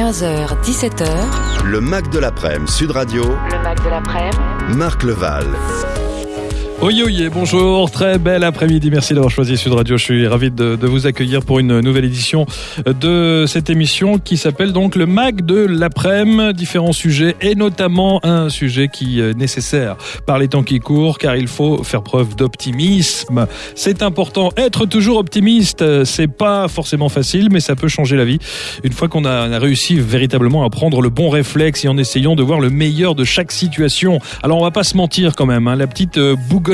15h, 17h. Le Mac de l'après-midi, Sud Radio. Le Mac de l'après-midi. Marc Leval. Oye, oye, bonjour, très bel après-midi, merci d'avoir choisi Sud Radio, je suis ravi de, de, vous accueillir pour une nouvelle édition de cette émission qui s'appelle donc le Mac de l'après-midi, différents sujets et notamment un sujet qui est nécessaire par les temps qui courent car il faut faire preuve d'optimisme. C'est important, être toujours optimiste, c'est pas forcément facile mais ça peut changer la vie. Une fois qu'on a, a réussi véritablement à prendre le bon réflexe et en essayant de voir le meilleur de chaque situation. Alors on va pas se mentir quand même, hein, la petite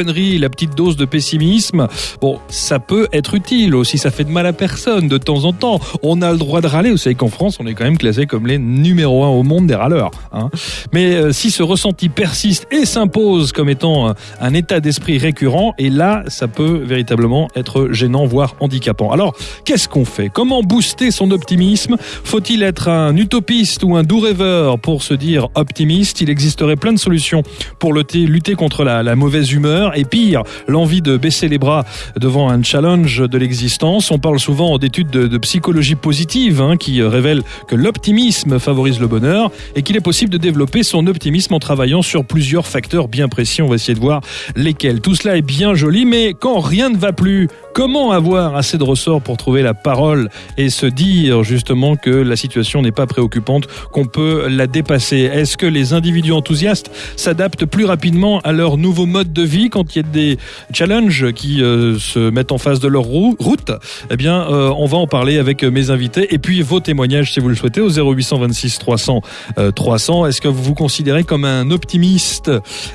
la petite dose de pessimisme, bon, ça peut être utile aussi, ça fait de mal à personne de temps en temps. On a le droit de râler, vous savez qu'en France, on est quand même classé comme les numéro un au monde des râleurs. Hein. Mais euh, si ce ressenti persiste et s'impose comme étant un état d'esprit récurrent, et là, ça peut véritablement être gênant, voire handicapant. Alors, qu'est-ce qu'on fait? Comment booster son optimisme? Faut-il être un utopiste ou un doux rêveur pour se dire optimiste? Il existerait plein de solutions pour lutter, contre la mauvaise humeur et pire, l'envie de baisser les bras devant un challenge de l'existence. On parle souvent d'études de, psychologie positive hein, qui révèlent que l'optimisme favorise le bonheur et qu'il est possible de développer son optimisme en travaillant sur plusieurs facteurs bien précis. On va essayer de voir lesquels. Tout cela est bien joli, mais quand rien ne va plus, comment avoir assez de ressorts pour trouver la parole et se dire justement que la situation n'est pas préoccupante, qu'on peut la dépasser? Est-ce que les individus enthousiastes s'adaptent plus rapidement à leur nouveau mode de vie quand il y a des challenges qui euh, se mettent en face de leur route, eh bien, euh, on va en parler avec mes invités et puis vos témoignages si vous le souhaitez au 0826 300 euh, 300. Est-ce que vous vous considérez comme un optimiste?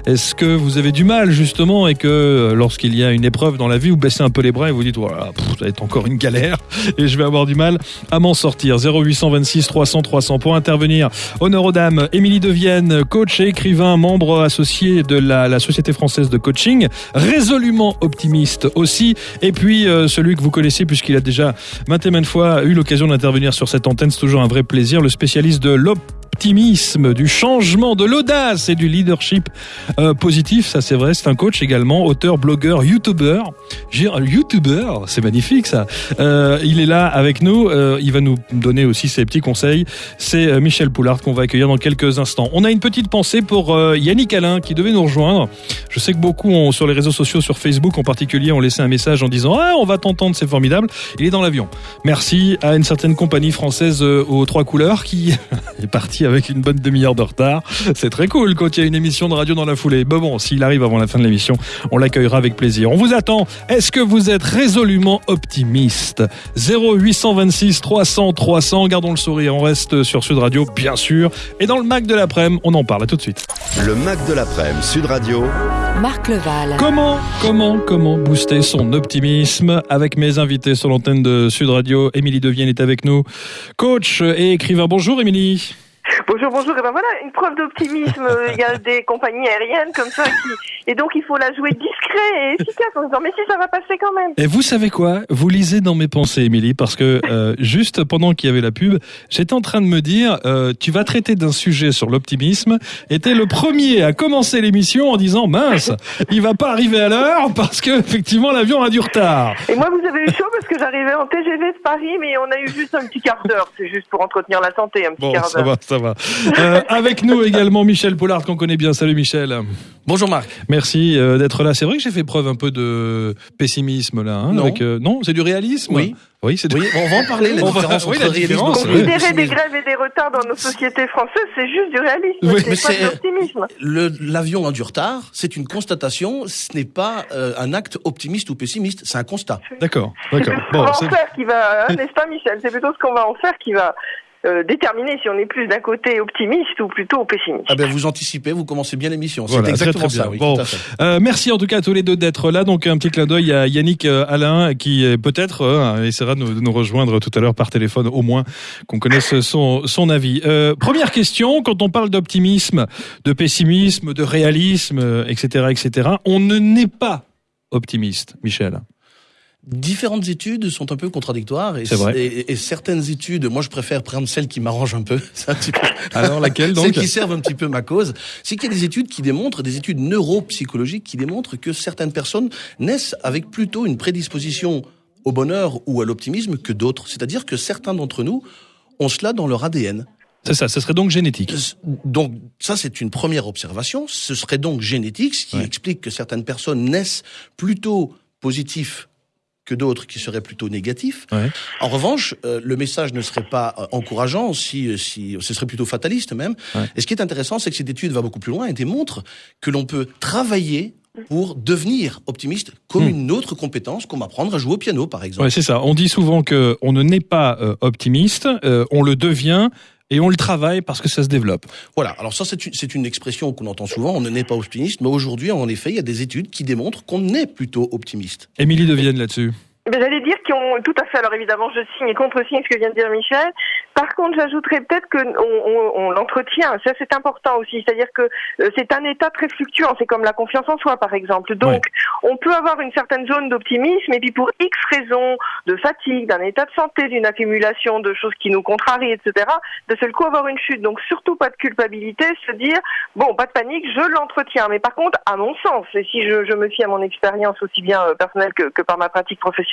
Est-ce que vous avez du mal justement et que lorsqu'il y a une épreuve dans la vie, vous baissez un peu les bras vous dites voilà, ça va être encore une galère et je vais avoir du mal à m'en sortir. 0826 300 300 pour intervenir. Honneur aux dames, Émilie Devienne, coach et écrivain, membre associé de la, la Société française de coaching résolument optimiste aussi. Et puis euh, celui que vous connaissez puisqu'il a déjà maintes et maintes fois eu l'occasion d'intervenir sur cette antenne, c'est toujours un vrai plaisir, le spécialiste de l'optimisme, du changement, de l'audace et du leadership euh, positif. Ça, c'est vrai. C'est un coach également, auteur, blogueur, youtubeur. Youtubeur, c'est magnifique ça. Euh, il est là avec nous. Euh, il va nous donner aussi ses petits conseils. C'est Michel Poulard qu'on va accueillir dans quelques instants. On a une petite pensée pour Yannick Alain qui devait nous rejoindre. Je sais que beaucoup sur les réseaux sociaux, sur Facebook en particulier, ont laissé un message en disant ah on va t'entendre, c'est formidable. Il est dans l'avion. Merci à une certaine compagnie française aux trois couleurs qui est partie avec une bonne demi-heure de retard. C'est très cool quand il y a une émission de radio dans la foulée. Bon, bon, s'il arrive avant la fin de l'émission, on l'accueillera avec plaisir. On vous attend. Est-ce que vous êtes résolument optimiste? 0826 300 300. Gardons le sourire. On reste sur Sud Radio, bien sûr. Et dans le Mac de l'après-midi, on en parle. À tout de suite. Le Mac de l'après-midi, Sud Radio. Marc Leval. Comment, comment, comment booster son optimisme? Avec mes invités sur l'antenne de Sud Radio. Émilie Devienne est avec nous, coach et écrivain. Bonjour Émilie. Bonjour, bonjour. Et ben voilà, une preuve d'optimisme. Il y a des compagnies aériennes comme ça qui, et donc il faut la jouer discret et efficace en disant mais si ça va passer quand même. Et vous savez quoi? Vous lisez dans mes pensées, Émilie, parce que euh, juste pendant qu'il y avait la pub, j'étais en train de me dire euh, tu vas traiter d'un sujet sur l'optimisme. Et t'es le premier à commencer l'émission en disant mince, il va pas arriver à l'heure parce que effectivement l'avion a du retard. Et moi vous avez eu chaud parce que j'arrivais en TGV de Paris, mais on a eu juste un petit quart d'heure. C'est juste pour entretenir la santé, un petit Bon, quart d'heure. Ça va. Euh, avec nous également Michel Pollard qu'on connaît bien. Salut Michel. Bonjour Marc. Merci euh, d'être là. C'est vrai que j'ai fait preuve un peu de pessimisme là. Hein, Non. avec, euh, non, c'est du réalisme. Oui. Oui, c'est du... Oui, on va en parler, la On va- oui, entre la réalisme oui. Considérer des grèves et des retards dans nos sociétés françaises, c'est juste du réalisme. Oui, mais c'est pas c'est- de l'optimisme. L'avion a du retard, c'est une constatation, ce n'est pas euh, un acte optimiste ou pessimiste, c'est un constat. D'accord, C'est d'accord. plutôt ce Bon, qu'on va c'est- en faire qui va, hein, n'est-ce pas Michel? C'est plutôt ce qu'on va en faire qui va euh, déterminer si on est plus d'un côté optimiste ou plutôt pessimiste. Ah ben vous anticipez, vous commencez bien l'émission. C'est Voilà, exactement très, très ça, bien. oui, Bon. tout à fait. Euh, merci en tout cas à tous les deux d'être là. Donc un petit clin d'œil à Yannick euh, Alain qui peut-être euh, essaiera de nous, de nous rejoindre tout à l'heure par téléphone, au moins qu'on connaisse son, son avis. Euh, première question, quand on parle d'optimisme, de pessimisme, de réalisme, euh, etc., etc., on ne n'est pas optimiste, Michel. Différentes études sont un peu contradictoires et, vrai. et- et certaines études, moi je préfère prendre celles qui m'arrangent un peu. Un petit peu Alors laquelle Celles donc qui servent un petit peu ma cause, c'est qu'il y a des études qui démontrent, des études neuropsychologiques qui démontrent que certaines personnes naissent avec plutôt une prédisposition au bonheur ou à l'optimisme que d'autres. C'est-à-dire que certains d'entre nous ont cela dans leur ADN. C'est ça, ce serait donc génétique. Donc ça, c'est une première observation. Ce serait donc génétique, ce qui Ouais. explique que certaines personnes naissent plutôt positifs que d'autres qui seraient plutôt négatifs. Ouais. En revanche, euh, le message ne serait pas euh, encourageant, si, si ce serait plutôt fataliste même. Ouais. Et ce qui est intéressant, c'est que cette étude va beaucoup plus loin et démontre que l'on peut travailler pour devenir optimiste comme Hmm. une autre compétence, comme apprendre à jouer au piano, par exemple. Ouais, c'est ça. On dit souvent que on ne naît pas euh, optimiste, euh, on le devient et on le travaille parce que ça se développe. Voilà. Alors ça, c'est une, expression qu'on entend souvent. On ne n'est pas optimiste, mais aujourd'hui, en effet, il y a des études qui démontrent qu'on est plutôt optimiste. Émilie Devienne là-dessus. Ben, J'allais dire qu'ils ont tout à fait. Alors évidemment, je signe et contre-signe ce que vient de dire Michel. Par contre, j'ajouterais peut-être que on, on, on l'entretient. Ça, c'est important aussi. C'est-à-dire que euh, c'est un état très fluctuant. C'est comme la confiance en soi, par exemple. Donc, on peut avoir une certaine zone d'optimisme, et puis pour X raisons de fatigue, d'un état de santé, d'une accumulation de choses qui nous contrarient, etc., de seul coup avoir une chute. Donc, surtout pas de culpabilité, se dire bon, pas de panique, je l'entretiens. Mais par contre, à mon sens, et si je, je me fie à mon expérience aussi bien euh, personnelle que, que par ma pratique professionnelle,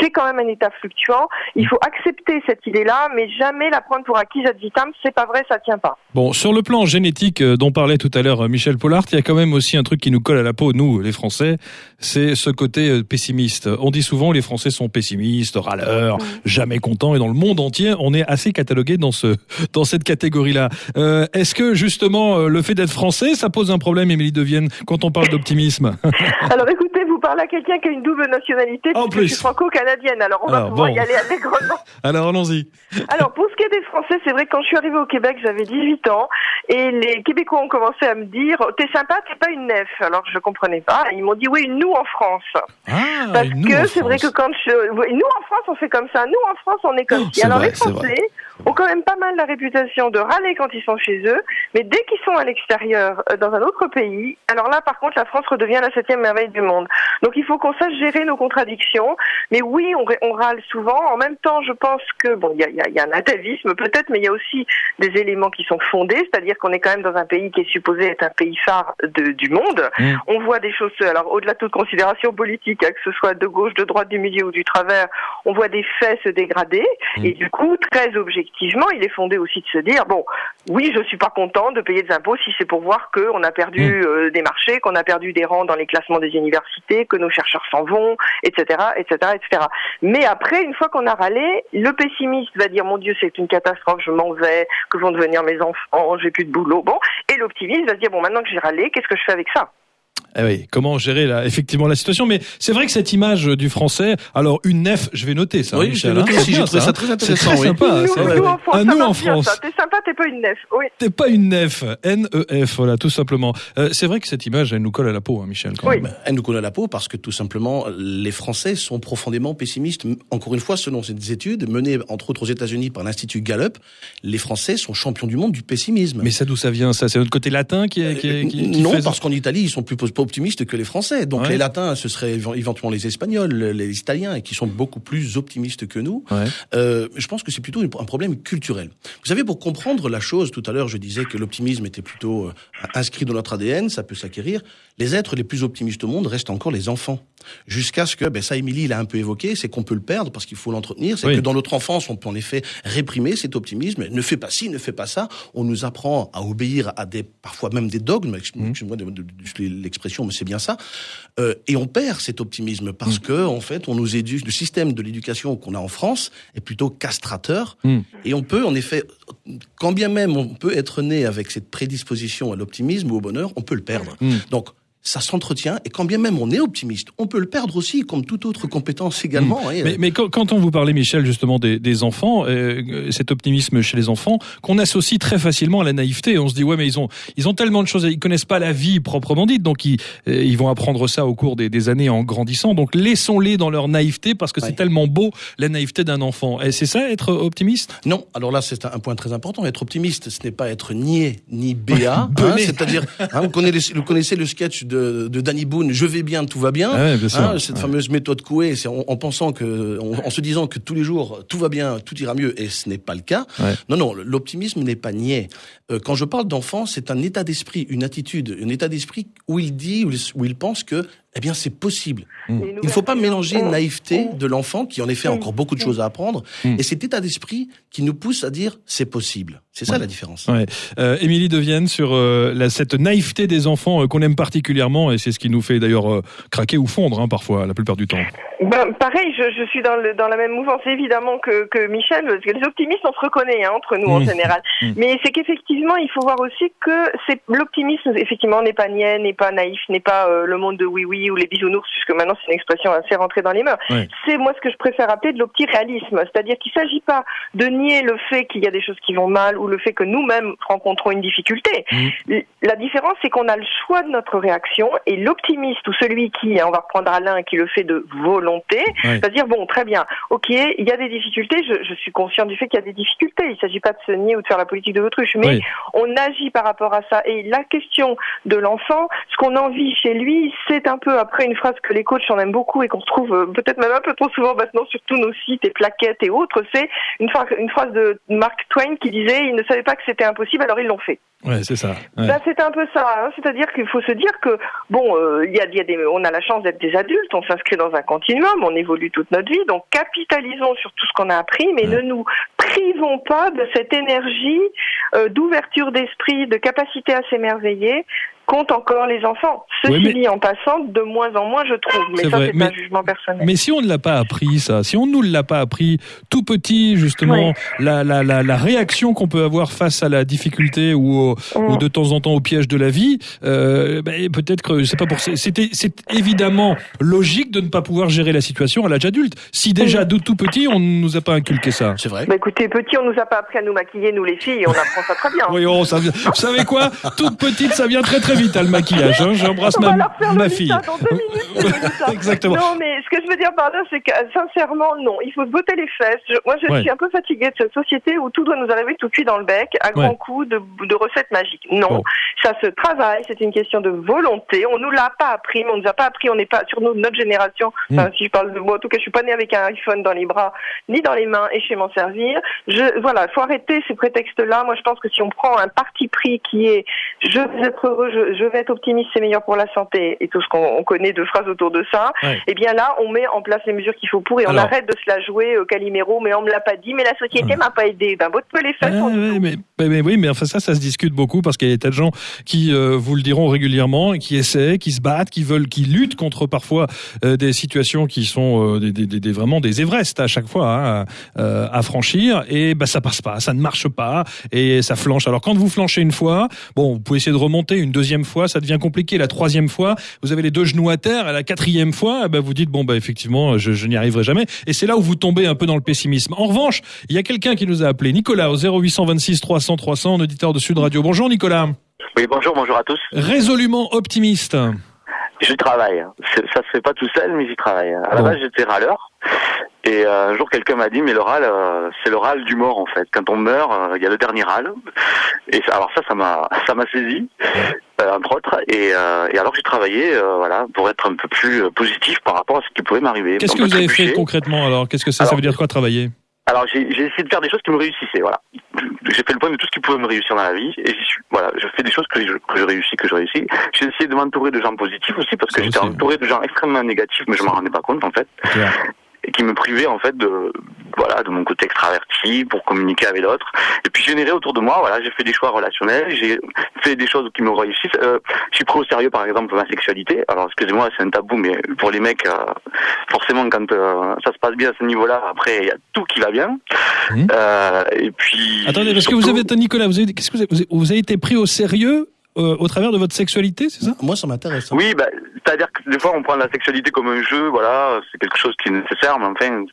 c'est quand même un état fluctuant. Il faut accepter cette idée-là, mais jamais la prendre pour acquise ad vitam. C'est pas vrai, ça tient pas. Bon, sur le plan génétique euh, dont parlait tout à l'heure euh, Michel Pollard, il y a quand même aussi un truc qui nous colle à la peau, nous, les Français, c'est ce côté euh, pessimiste. On dit souvent les Français sont pessimistes, râleurs, jamais contents, et dans le monde entier, on est assez catalogué dans ce dans cette catégorie-là. Euh, Est-ce que justement le fait d'être français, ça pose un problème, Émilie Devienne, quand on parle d'optimisme? Alors écoutez, vous parlez à quelqu'un qui a une double nationalité, En plus. je suis franco-canadienne. Alors on va pouvoir bon. y aller allègrement. Alors allons-y. Alors, pour ce qui est des Français, c'est vrai que quand je suis arrivée au Québec, j'avais 18 ans, et les Québécois ont commencé à me dire « T'es sympa, t'es pas une nef ». Alors, je comprenais pas. Et ils m'ont dit « Oui, nous en France Ah, Parce que c'est vrai que quand je... Nous en France, on fait comme ça. Nous en France, on est comme Oh, Alors, vrai, les. Français ont quand même pas mal la réputation de râler quand ils sont chez eux, mais dès qu'ils sont à l'extérieur, euh, dans un autre pays, alors là, par contre, la France redevient la septième merveille du monde. Donc, il faut qu'on sache gérer nos contradictions. Mais oui, on, râle souvent. En même temps, je pense que bon, il y a, y a- y a un atavisme peut-être, mais il y a aussi des éléments qui sont fondés, c'est-à-dire qu'on est quand même dans un pays qui est supposé être un pays phare de- du monde. Mm. On voit des choses, alors au-delà de toute considération politique, hein, que ce soit de gauche, de droite, du milieu ou du travers, on voit des faits se dégrader. Mm. Et du coup, très objectivement, il est fondé aussi de se dire bon, oui, je suis pas content de payer des impôts si c'est pour voir qu'on a perdu Mm. euh, des marchés, qu'on a perdu des rangs dans les classements des universités, que nos chercheurs s'en vont, etc., etc., etc. Mais après, une fois qu'on a râlé, le pessimiste va dire mon Dieu, c'est une catastrophe, je m'en vais, que vont devenir mes enfants, j'ai plus de boulot, bon. Et l'optimiste va se dire bon, maintenant que j'ai râlé, qu'est-ce que je fais avec ça? Eh oui, comment gérer là, effectivement la situation Mais c'est vrai que cette image du français, alors une nef, je vais noter ça, Oui, je Michel. noté hein, aussi, j'ai trouvé ça très C'est intéressant, très oui. sympa. nous, c'est- nous, en France, Ah, nous en France. T'es sympa, t'es pas une nef. Oui. T'es pas une nef, N-E-F, voilà, tout simplement. Euh, c'est vrai que cette image, elle nous colle à la peau, hein, Michel. Quand Oui. même. Elle nous colle à la peau parce que tout simplement, les Français sont profondément pessimistes. Encore une fois, selon ces études menées entre autres aux États-Unis par l'Institut Gallup, les Français sont champions du monde du pessimisme. Mais ça, d'où ça vient Ça, c'est notre côté latin qui est, qui est- qui- qui non, fait parce qu'en Italie, ils sont plus optimistes que les Français. Donc Ouais. les Latins, ce seraient éve- éventuellement les Espagnols, les Italiens, qui sont beaucoup plus optimistes que nous. Ouais. Euh, je pense que c'est plutôt un problème culturel. Vous savez, pour comprendre la chose, tout à l'heure, je disais que l'optimisme était plutôt euh, inscrit dans notre ADN, ça peut s'acquérir. Les êtres les plus optimistes au monde restent encore les enfants. Jusqu'à ce que, ben ça, Émilie l'a un peu évoqué, c'est qu'on peut le perdre parce qu'il faut l'entretenir. C'est Oui. que dans notre enfance, on peut en effet réprimer cet optimisme. Ne fais pas ci, ne fais pas ça. On nous apprend à obéir à des, parfois même des dogmes. Ex- Mhm. Excuse-moi de- de- de- l'expression, mais c'est bien ça. Euh, et on perd cet optimisme parce que, en fait, on nous éduque. Le système de l'éducation qu'on a en France est plutôt castrateur. Mm. Et on peut, en effet, quand bien même on peut être né avec cette prédisposition à l'optimisme ou au bonheur, on peut le perdre. Mm. Donc, ça s'entretient, et quand bien même on est optimiste, on peut le perdre aussi, comme toute autre compétence également. hein. Mm. Mais, mais quand, on vous parlait, Michel, justement des, des enfants, euh, cet optimisme chez les enfants, qu'on associe très facilement à la naïveté. On se dit ouais, mais ils ont ils ont tellement de choses, ils connaissent pas la vie proprement dite, donc ils euh, ils vont apprendre ça au cours des, des années en grandissant. Donc laissons-les dans leur naïveté parce que c'est tellement beau la naïveté d'un enfant. Et c'est ça être optimiste? Non, alors là c'est un point très important. Être optimiste, ce n'est pas être niais ni béat. hein. C'est-à-dire, hein, vous, connaissez, vous connaissez le sketch de, de Danny Boone, Je vais bien, tout va bien. Ah ouais, bien sûr. Hein, cette Ouais. fameuse méthode Coué, c'est en, en pensant que, en, en se disant que tous les jours tout va bien, tout ira mieux, et ce n'est pas le cas. Ouais. Non, non, l'optimisme n'est pas niais. Euh, quand je parle d'enfant, c'est un état d'esprit, une attitude, un état d'esprit où il dit, où il, où il pense que eh bien, c'est possible. Mm. Il ne faut pas mélanger Mm. naïveté Mm. de l'enfant, qui en effet a Mm. encore beaucoup de choses à apprendre, Mm. et cet état d'esprit qui nous pousse à dire c'est possible. C'est ça Ouais. la différence. Ouais. Euh, Émilie Devienne sur euh, la, cette naïveté des enfants euh, qu'on aime particulièrement et c'est ce qui nous fait d'ailleurs euh, craquer ou fondre hein, parfois la plupart du temps. Ben, pareil, je, je suis dans, le, dans la même mouvance évidemment que, que Michel, parce que les optimistes, on se reconnaît hein, entre nous en général. Mmh. Mais c'est qu'effectivement, il faut voir aussi que l'optimisme, effectivement, n'est pas niais, n'est pas naïf, n'est pas euh, le monde de oui-oui ou les bisounours, puisque maintenant c'est une expression assez rentrée dans les mœurs. C'est moi ce que je préfère appeler de l'optiréalisme, c'est-à-dire qu'il ne s'agit pas de nier le fait qu'il y a des choses qui vont mal ou le fait que nous-mêmes rencontrons une difficulté. Mmh. La différence, c'est qu'on a le choix de notre réaction et l'optimiste ou celui qui, hein, on va reprendre Alain, qui le fait de volonté, Ouais. va dire bon, très bien, ok, il y a des difficultés, je, je suis conscient du fait qu'il y a des difficultés. Il ne s'agit pas de se nier ou de faire la politique de l'autruche, mais Oui. on agit par rapport à ça. Et la question de l'enfant, ce qu'on en vit chez lui, c'est un peu après une phrase que les coachs en aiment beaucoup et qu'on retrouve euh, peut-être même un peu trop souvent maintenant sur tous nos sites et plaquettes et autres. C'est une, phrase- une phrase de Mark Twain qui disait ils ne savaient pas que c'était impossible, alors ils l'ont fait. Ouais, c'est ça. Ouais. Ben, c'est un peu ça, hein. c'est-à-dire qu'il faut se dire que bon, euh, y a, il y a des, on a la chance d'être des adultes, on s'inscrit dans un continuum, on évolue toute notre vie, donc capitalisons sur tout ce qu'on a appris, mais Ouais. ne nous privons pas de cette énergie euh, d'ouverture d'esprit, de capacité à s'émerveiller qu'ont encore les enfants. Ceci Oui, mais- dit, en passant, de moins en moins, je trouve, mais C'est ça vrai, c'est mais- un jugement personnel. Mais si on ne l'a pas appris, ça, si on ne nous l'a pas appris tout petit, justement, Ouais. la, la, la, la réaction qu'on peut avoir face à la difficulté ou, au- Mm. ou de temps en temps au piège de la vie, euh, ben, peut-être que c'est pas pour c'était c'est évidemment logique de ne pas pouvoir gérer la situation à l'âge adulte. Si déjà de tout petit on ne nous a pas inculqué ça. C'est vrai. Bah, écoutez, petit, on nous a pas appris à nous maquiller, nous les filles, et on apprend ça très bien. Voyons, ça vient- vous savez quoi? Toute petite, ça vient très très vite, hein, le maquillage. hein. J'embrasse ma, ma le fille. Minutes. Exactement. Non, mais ce que je veux dire par là, c'est que sincèrement, non. Il faut se botter les fesses. Je- moi, je Ouais. suis un peu fatiguée de cette société où tout doit nous arriver tout cuit dans le bec, à grands Ouais. coups de, de recettes magiques. Non, Bon. ça se travaille. C'est une question de volonté. On nous l'a pas appris, mais on nous a pas appris. On n'est pas sur nous, notre génération. Mm. Enfin, si je parle de moi, en tout cas, je suis pas née avec un iPhone dans les bras ni dans les mains, et je sais m'en servir. Je, voilà, faut arrêter ces prétextes-là. Moi, je pense que si on prend un parti pris qui est je vais être heureux, je, je vais être optimiste, c'est meilleur pour la santé, et tout ce qu'on on connaît de phrases autour de ça, Ouais. et bien là, on met en place les mesures qu'il faut pour, et on Alors. arrête de se la jouer euh, Calimero, mais on me l'a pas dit, mais la société m'a pas aidé. Ben, botte les Ah, dit ouais, tout. mais, mais- mais oui, mais enfin ça, ça se discute beaucoup parce qu'il y a des tas de gens qui euh, vous le diront régulièrement, qui essaient, qui se battent, qui veulent, qui luttent contre parfois euh, des situations qui sont euh, des, des- des- des- vraiment des Everest à chaque fois hein, à franchir, et bah ça passe pas, ça ne marche pas, et ça flanche. Alors quand vous flanchez une fois, bon, vous pouvez essayer de remonter une deuxième fois, ça devient compliqué. La troisième fois, vous avez les deux genoux à terre. À la quatrième fois, eh ben, vous dites bon bah effectivement, je, je n'y arriverai jamais. Et c'est là où vous tombez un peu dans le pessimisme. En revanche, il y a quelqu'un qui nous a appelé, Nicolas, au 0826 300 300, un auditeur de Sud Radio. Bonjour Nicolas. Oui, bonjour, bonjour à tous. Résolument optimiste. J'y travaille. C'est- Ça se fait pas tout seul, mais j'y travaille. À la Bon. base, j'étais râleur. Et euh, un jour, quelqu'un m'a dit, mais le râle, euh, c'est le râle du mort, en fait. Quand on meurt, euh, il y a le dernier râle. Et ça- alors ça, ça m'a, ça m'a saisi, entre autres. Et, et alors, j'ai travaillé, voilà, pour être un peu plus positif par rapport à ce qui pouvait m'arriver. Qu'est-ce que vous avez fait concrètement alors? Qu'est-ce que Ça Alors- veut dire quoi travailler? Alors j'ai essayé de faire des choses qui me réussissaient, voilà. J'ai fait le point de tout ce qui pouvait me réussir dans la vie et j'y suis. Voilà, je fais des choses que je, que je réussis, que je réussis. J'ai essayé de m'entourer de gens positifs aussi parce que j'étais aussi. entouré de gens extrêmement négatifs, mais je m'en rendais pas compte en fait, et qui me privaient en fait de voilà de mon côté extraverti pour communiquer avec d'autres. Et puis générer autour de moi, voilà, j'ai fait des choix relationnels, j'ai fait des choses qui me réussissent. Euh, je suis pris au sérieux par exemple ma sexualité. Alors excusez-moi, c'est un tabou, mais pour les mecs, euh, forcément quand euh, ça se passe bien à ce niveau-là, après il y a tout qui va bien. Et puis Attendez, parce que vous avez, Nicolas, vous avez, qu'est-ce que vous avez, vous avez été pris au sérieux euh, au travers de votre sexualité, c'est ça? Moi, ça m'intéresse. hein. Oui, bah, c'est-à-dire que des fois on prend la sexualité comme un jeu, voilà, c'est quelque chose qui est nécessaire, mais enfin,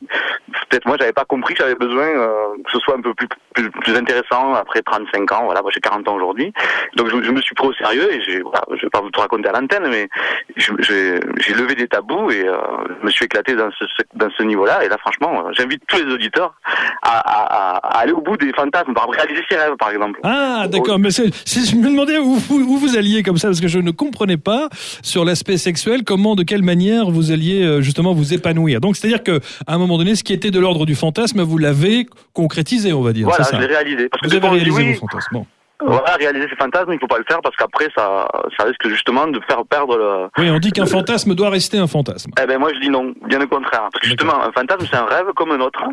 peut-être moi j'avais pas compris que j'avais besoin euh, que ce soit un peu plus, plus, plus intéressant après 35 ans, voilà, moi j'ai 40 ans aujourd'hui, donc je, je me suis pris au sérieux et j'ai, voilà, je vais pas vous tout raconter à l'antenne, mais j'ai levé des tabous et euh, je me suis éclaté dans ce, dans ce niveau-là, et là franchement, j'invite tous les auditeurs à, à, à- à aller au bout des fantasmes, par exemple, réaliser ses rêves par exemple. Ah, d'accord. Mais c'est- je me demandais où, vous- où vous alliez comme ça, parce que je ne comprenais pas sur l'aspect sexuel comment, de quelle manière vous alliez euh, justement vous épanouir. Donc, c'est-à-dire que à un moment donné, ce qui était de l'ordre du fantasme, vous l'avez concrétisé, on va dire. Voilà, c'est ça. je l'ai réalisé. Parce Vous avez réalisé oui, vos fantasmes. Bon. Voilà, réaliser ses fantasmes, il faut pas le faire parce qu'après ça, ça risque justement de faire perdre le. Oui, on dit qu'un fantasme doit rester un fantasme. Eh ben moi je dis non, bien au contraire. Parce que justement, un fantasme c'est un rêve comme un autre,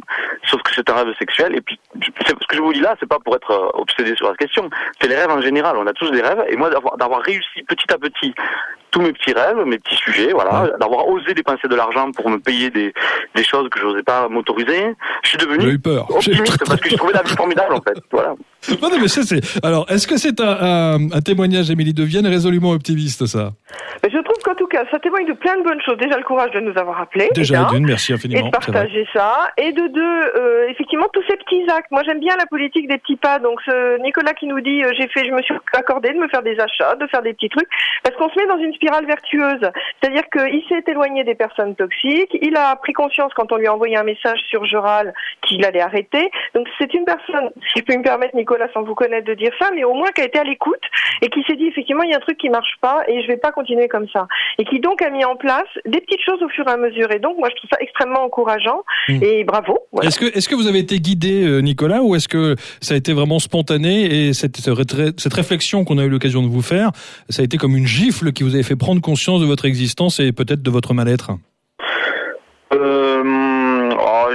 sauf que c'est un rêve sexuel. Et puis, ce que je vous dis là, c'est pas pour être euh, obsédé sur la question. C'est les rêves en général. On a tous des rêves. Et moi d'avoir d'avoir réussi petit à petit tous mes petits rêves, mes petits sujets, voilà, d'avoir osé dépenser de l'argent pour me payer des des choses que je n'osais pas m'autoriser, je suis J'ai devenu eu peur. Optimiste parce que je trouvais la vie formidable en fait. Voilà. Non, non, mais ça, c'est. Alors, est-ce que c'est un, un, un témoignage, Émilie de Vienne, résolument optimiste, ça? Mais je trouve qu'en tout cas, ça témoigne de plein de bonnes choses. Déjà, le courage de nous avoir appelés. Déjà, d'une, merci et infiniment. de c'est vrai. partager ça. Et de deux, euh, effectivement, tous ces petits actes. Moi, j'aime bien la politique des petits pas. Donc, ce Nicolas qui nous dit, euh, j'ai fait, je me suis accordé de me faire des achats, de faire des petits trucs, parce qu'on se met dans une spirale vertueuse. C'est-à-dire qu'il s'est éloigné des personnes toxiques. Il a pris conscience quand on lui a envoyé un message sur Jural qu'il allait arrêter. Donc, c'est une personne, si je peux me permettre, Nicolas, sans vous connaître, de dire ça, mais au moins qui a été à l'écoute et qui s'est dit effectivement, il y a un truc qui marche pas et je vais pas continuer comme ça. Et qui donc a mis en place des petites choses au fur et à mesure. Et donc, moi, je trouve ça extrêmement encourageant. Mm. Et bravo. Voilà. Est-ce que, est-ce que vous avez été guidé, euh, Nicolas, ou est-ce que ça a été vraiment spontané et cette, cette réflexion qu'on a eu l'occasion de vous faire, ça a été comme une gifle qui vous avait fait prendre conscience de votre existence et peut-être de votre mal-être? Euh,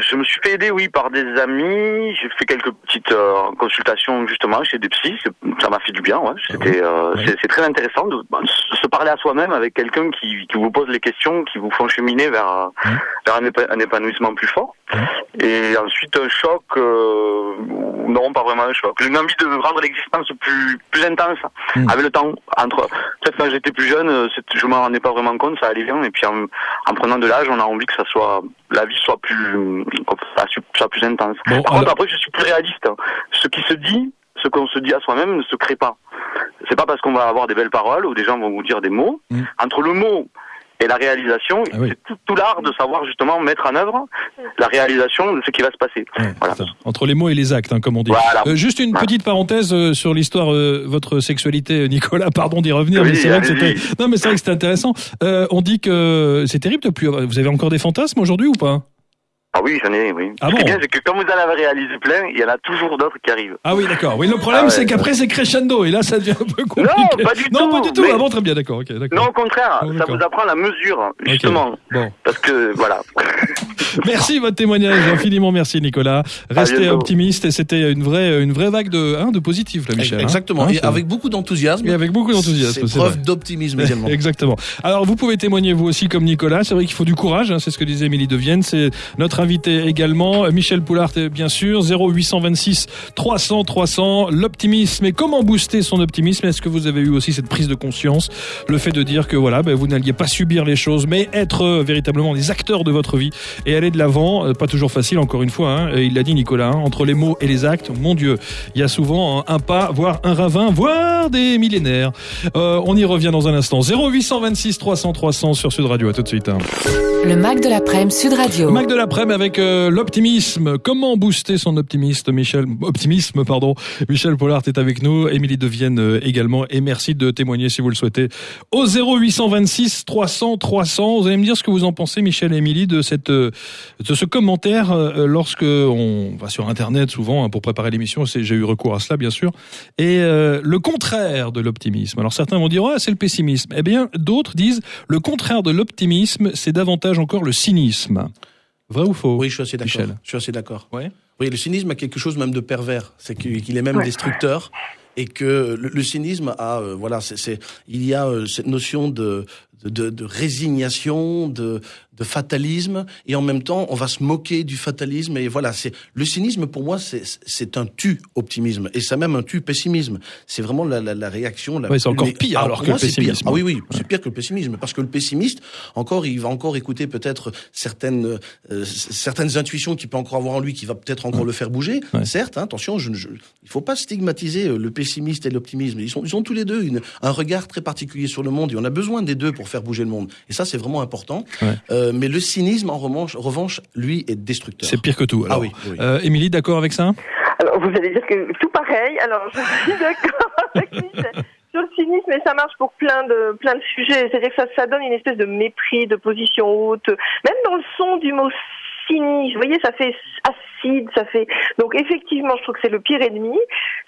je me suis fait aider, oui, par des amis. J'ai fait quelques petites euh, consultations justement chez des psys. Ça m'a fait du bien. Ouais. C'était, euh, Oui. c'est, très intéressant de, bah, de se parler à soi-même avec quelqu'un qui, qui vous pose les questions, qui vous font cheminer vers, Oui. vers un, épa- un épanouissement plus fort. Oui. Et ensuite un choc, euh, non, pas vraiment un choc. J'ai une envie de rendre l'existence plus, plus intense Mm. avec le temps. Entre peut-être quand j'étais plus jeune, euh, je m'en rendais pas vraiment compte, ça allait bien. Et puis en, en prenant de l'âge, on a envie que ça soit la vie soit plus soit plus intense. Bon, Par alors- contre, après, je suis plus réaliste. hein. Ce qui se dit, ce qu'on se dit à soi-même ne se crée pas. C'est pas parce qu'on va avoir des belles paroles ou des gens vont vous dire des mots. Mm. Entre le mot et la réalisation, Ah oui. c'est tout, tout l'art de savoir justement mettre en œuvre la réalisation de ce qui va se passer. Ouais, Voilà. Entre les mots et les actes, hein, comme on dit. Voilà. Euh, juste une petite parenthèse euh, sur l'histoire euh, votre sexualité, euh, Nicolas. Pardon d'y revenir, Oui, mais c'est vrai que c'était. Non, mais c'est vrai que c'était intéressant. Euh, on dit que c'est terrible de plus. avoir- Vous avez encore des fantasmes aujourd'hui ou pas? Ah oui, j'en ai, oui. Ah Ce qui est bon? bien, c'est que quand vous en avez réalisé plein, il y en a toujours d'autres qui arrivent. Ah oui, d'accord. Oui, le problème Ah ouais. c'est qu'après c'est crescendo et là ça devient un peu compliqué. Non, pas du Non, tout, pas du tout. mais- Ah bon, très bien, d'accord. ok, d'accord. Non, au contraire, Oh, ça vous apprend la mesure, justement. Bon, Parce que, voilà. merci votre témoignage, infiniment merci Nicolas. Restez optimiste et c'était une vraie une vraie vague de hein, de positif là, Michel. hein. Exactement. Hein, et avec beaucoup d'enthousiasme. et avec beaucoup d'enthousiasme. C'est preuve d'optimisme également. Exactement. Alors vous pouvez témoigner vous aussi comme Nicolas. C'est vrai qu'il faut du courage. hein, c'est ce que disait Émilie de Vienne. C'est notre invité également. Michel Poulard bien sûr. 0826 300 300. L'optimisme et comment booster son optimisme? Est-ce que vous avez eu aussi cette prise de conscience, le fait de dire que voilà, ben, vous n'alliez pas subir les choses, mais être euh, véritablement des acteurs de votre vie et aller de l'avant. Euh, Pas toujours facile, encore une fois. hein. Il l'a dit Nicolas. hein, entre les mots et les actes, mon Dieu, il y a souvent un, un pas, voire un ravin, voire des millénaires. Euh, on y revient dans un instant. 0826 300 300 sur Sud Radio. À tout de suite. hein. Le Mac de l'après-midi Sud Radio. Mac de l'après-midi avec euh, l'optimisme. Comment booster son optimisme, Michel? Optimisme, pardon. Michel Pollard est avec nous, Émilie de Vienne euh, également. Et merci de témoigner si vous le souhaitez au 0826 300 300. Vous allez me dire ce que vous en pensez, Michel et Émilie, de cette euh, de ce commentaire euh, lorsque on va sur Internet souvent hein, pour préparer l'émission. J'ai eu recours à cela, bien sûr. Et le contraire de l'optimisme. Alors certains vont dire ouais, c'est le pessimisme. Eh bien, d'autres disent le contraire de l'optimisme, c'est davantage encore le cynisme. Vrai ou faux Oui, je suis assez d'accord. Michel. Je suis assez d'accord. Ouais. Oui, le cynisme a quelque chose même de pervers. C'est qu'il est même Ouais. destructeur et que le, le cynisme a, euh, voilà, c'est, c'est- il y a euh, cette notion de de, de, résignation, de, de fatalisme, et en même temps, on va se moquer du fatalisme. Et voilà, c'est le cynisme pour moi, c'est un tu optimisme, et ça même un tu pessimisme. C'est vraiment la, la, la réaction. La Ouais, c'est encore pire ah, alors que moi, le pessimisme. Ah oui, oui, c'est pire que le pessimisme, parce que le pessimiste, encore, il va encore écouter peut-être certaines euh, certaines intuitions qu'il peut encore avoir en lui, qui va peut-être encore le faire bouger. Ouais. Certes, hein, attention, je, je, il faut pas stigmatiser euh, le pessimiste et l'optimisme. Ils sont, ils ont tous les deux une, un regard très particulier sur le monde, et on a besoin des deux pour faire bouger le monde. Et ça, c'est vraiment important. Ouais. Euh, mais le cynisme, en revanche, revanche, lui, est destructeur. C'est pire que tout. Alors, Ah oui, oui. Euh, Émilie, d'accord avec ça? Alors, vous allez dire que tout pareil. Alors, je suis d'accord avec Michel. Sur le cynisme, et ça marche pour plein de plein de sujets. C'est-à-dire que ça, ça donne une espèce de mépris, de position haute. Même dans le son du mot cynisme, vous voyez, ça fait acide, ça fait. Donc effectivement, je trouve que c'est le pire ennemi.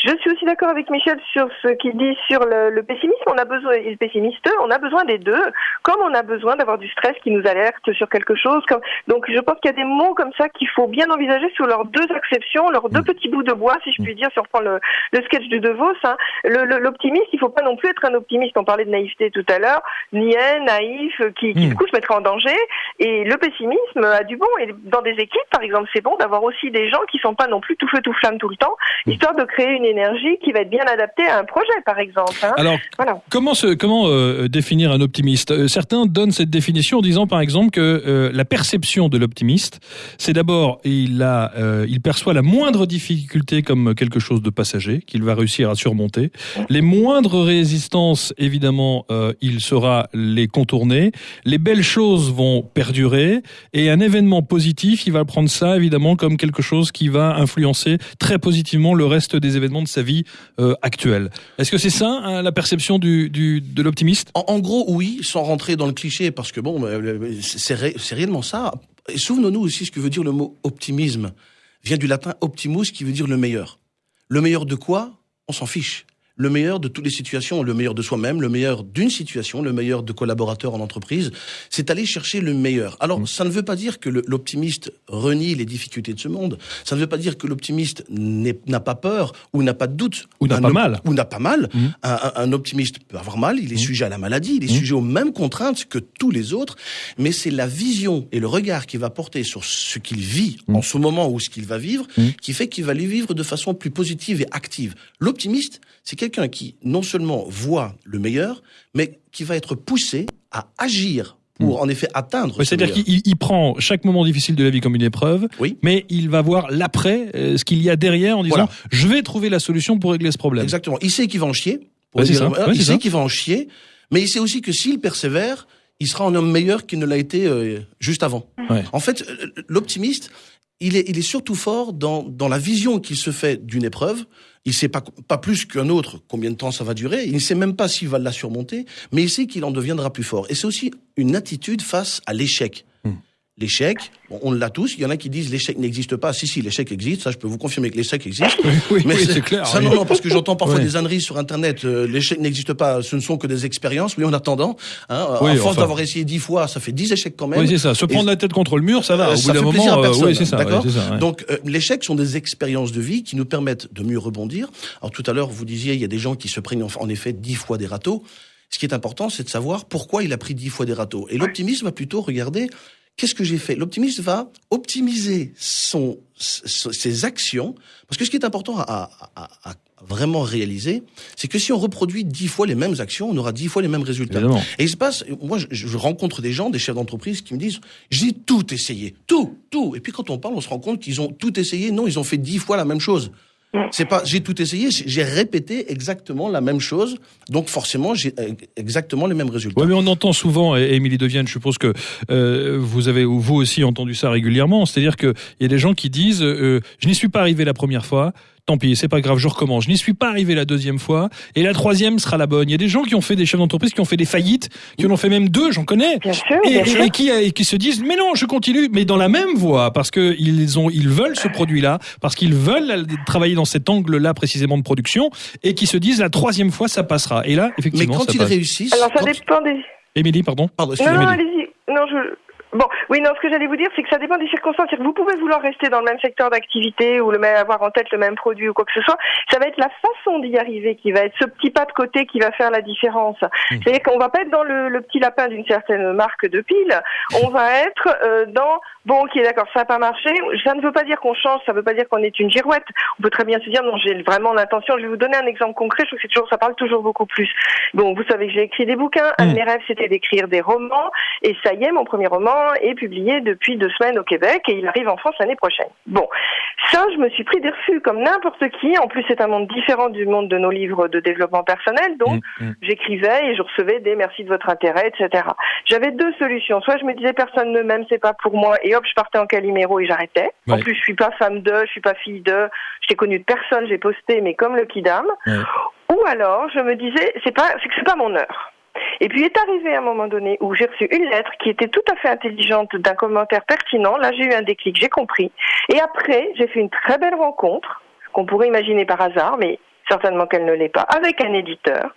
Je suis aussi d'accord avec Michel sur ce qu'il dit sur le, le pessimisme. On a besoin, le pessimiste, on a besoin des deux, comme on a besoin d'avoir du stress qui nous alerte sur quelque chose. Comme... Donc je pense qu'il y a des mots comme ça qu'il faut bien envisager sur leurs deux acceptions, leurs deux petits bouts de bois, si je puis dire, si on reprend le, le sketch de De Vos. Hein. L'optimiste, il faut pas non plus être un optimiste. On parlait de naïveté tout à l'heure, niais, naïf, qui, qui Mm. du coup se mettrait en danger. Et le pessimisme a du bon. Et dans des équipes, par exemple, c'est bon d'avoir aussi des gens qui sont pas non plus tout feu tout flamme tout le temps, histoire de créer une énergie qui va être bien adaptée à un projet, par exemple. hein. Alors, Voilà. Comment, se, comment euh, définir un optimiste? Euh, Certains donnent cette définition en disant par exemple que euh, la perception de l'optimiste, c'est d'abord il a, euh, il perçoit la moindre difficulté comme quelque chose de passager qu'il va réussir à surmonter. Les moindres résistances, évidemment, il saura les contourner. Les belles choses vont perdurer et un événement positif, il va prendre ça évidemment comme quelque chose qui va influencer très positivement le reste des événements de sa vie euh, actuelle. Est-ce que c'est ça hein, la perception de l'optimiste? En, gros, oui, sans rentrer dans le cliché, parce que bon, euh, c'est c'est ré- c'est réellement ça. Souvenons-nous aussi ce que veut dire le mot optimisme. Vient du latin optimus, qui veut dire le meilleur. Le meilleur de quoi? On s'en fiche. Le meilleur de toutes les situations, le meilleur de soi-même, le meilleur d'une situation, le meilleur de collaborateurs en entreprise, c'est aller chercher le meilleur. Alors, ça ne veut pas dire que l'optimiste renie les difficultés de ce monde. Ça ne veut pas dire que l'optimiste n'a pas peur ou n'a pas de doute. Ou n'a pas mal. Ou n'a pas mal. Mhm. Un, optimiste peut avoir mal, il est sujet à la maladie, il est sujet aux mêmes contraintes que tous les autres, mais c'est la vision et le regard qu'il va porter sur ce qu'il vit en ce moment ou ce qu'il va vivre qui fait qu'il va les vivre de façon plus positive et active. L'optimiste, c'est quelqu'un qui non seulement voit le meilleur, mais qui va être poussé à agir pour en effet atteindre Ouais, ce C'est-à-dire qu'il il prend chaque moment difficile de la vie comme une épreuve, Oui. mais il va voir l'après, euh, ce qu'il y a derrière en disant Voilà. je vais trouver la solution pour régler ce problème. Exactement. Il sait qu'il va en chier. pour Ouais, c'est dire- ça. voilà, Ouais, il sait qu'il va en chier, mais il sait aussi que s'il persévère, il sera un homme meilleur qu'il ne l'a été euh, juste avant. En fait, euh, l'optimiste, il est, il est surtout fort dans, dans la vision qu'il se fait d'une épreuve. Il sait pas, pas plus qu'un autre combien de temps ça va durer. Il ne sait même pas s'il va la surmonter, mais il sait qu'il en deviendra plus fort. Et c'est aussi une attitude face à l'échec. L'échec, bon, on l'a tous. Il y en a qui disent l'échec n'existe pas. Si, si, l'échec existe. Ça, je peux vous confirmer que l'échec existe. Oui, oui, Mais oui, c'est clair. Ça, oui. non, non, parce que j'entends parfois Ouais. des âneries sur Internet. euh, L'échec n'existe pas. Ce ne sont que des expériences. Oui, en attendant, hein, Oui, à force enfin. d'avoir essayé dix fois, ça fait dix échecs quand même. Oui, c'est ça. Se prendre Et- la tête contre le mur, ça va. Euh, Au ça bout d'un fait moment, plaisir à euh, personne, oui, c'est ça. d'accord c'est ça, ouais. Donc, euh, l'échec sont des expériences de vie qui nous permettent de mieux rebondir. Alors, tout à l'heure, vous disiez, il y a des gens qui se prennent en, effet dix fois des râteaux. Ce qui est important, c'est de savoir pourquoi il a pris dix fois des râteaux. Et l'optimiste va plutôt regarder qu'est-ce que j'ai fait? L'optimiste va optimiser son, ses actions. Parce que ce qui est important à, à- à- à vraiment réaliser, c'est que si on reproduit dix fois les mêmes actions, on aura dix fois les mêmes résultats. Évidemment. Et il se passe, moi, je, je rencontre des gens, des chefs d'entreprise qui me disent, j'ai tout essayé, tout, tout. Et puis quand on parle, on se rend compte qu'ils ont tout essayé. Non, ils ont fait dix fois la même chose. C'est pas, j'ai tout essayé, j'ai répété exactement la même chose. Donc forcément, j'ai euh, exactement les mêmes résultats. Ouais, mais on entend souvent, et Émilie Devienne, je suppose que euh, vous avez, ou vous aussi, entendu ça régulièrement. C'est-à-dire qu'il y a des gens qui disent euh, Je n'y suis pas arrivé la première fois, tant pis, c'est pas grave, je recommence. Je n'y suis pas arrivé la deuxième fois, et la troisième sera la bonne. Il y a des gens qui ont fait des chefs d'entreprise, qui ont fait des faillites, qui en ont fait même deux, j'en connais. Bien sûr, Et, bien et- sûr. et qui, et qui se disent mais non je continue mais dans la même voie parce que ils ont ils veulent ce produit là parce qu'ils veulent euh, travailler dans cet angle là précisément de production et qui se disent la troisième fois ça passera et là Mais effectivement quand ça ils passe. réussissent, Alors ça quand- dépend des. Émilie pardon? Pardon, Non, non, allez-y. Non, je. Bon, oui, non, ce que j'allais vous dire, c'est que ça dépend des circonstances. Vous pouvez vouloir rester dans le même secteur d'activité ou le même, avoir en tête le même produit ou quoi que ce soit. Ça va être la façon d'y arriver qui va être ce petit pas de côté qui va faire la différence. C'est-à-dire qu'on va pas être dans le, le petit lapin d'une certaine marque de pile. On va être euh, dans bon, ok, d'accord, ça n'a pas marché. Ça ne veut pas dire qu'on change. Ça ne veut pas dire qu'on est une girouette. On peut très bien se dire non, j'ai vraiment l'intention. Je vais vous donner un exemple concret. Je trouve que c'est toujours, ça parle toujours beaucoup plus. Bon, vous savez que j'ai écrit des bouquins. Un de Mm. mes rêves, c'était d'écrire des romans. Et ça y est, mon premier roman est publié depuis deux semaines au Québec et il arrive en France l'année prochaine. Bon, ça, je me suis pris des refus comme n'importe qui. En plus, c'est un monde différent du monde de nos livres de développement personnel. Donc, Mm, mm. j'écrivais et je recevais des merci de votre intérêt, etc. J'avais deux solutions. Soit je me disais personne ne m'aime, c'est pas pour moi, et hop, je partais en caliméro et j'arrêtais. En plus, je suis pas femme de, je suis pas fille de, je t'ai connue de personne, j'ai posté, mais comme le kidam. Ouais. Ou alors, je me disais, c'est pas, c'est que c'est pas mon heure. Et puis est arrivé un moment donné où j'ai reçu une lettre qui était tout à fait intelligente d'un commentaire pertinent. Là, j'ai eu un déclic, j'ai compris. Et après, j'ai fait une très belle rencontre qu'on pourrait imaginer par hasard, mais certainement qu'elle ne l'est pas, avec un éditeur.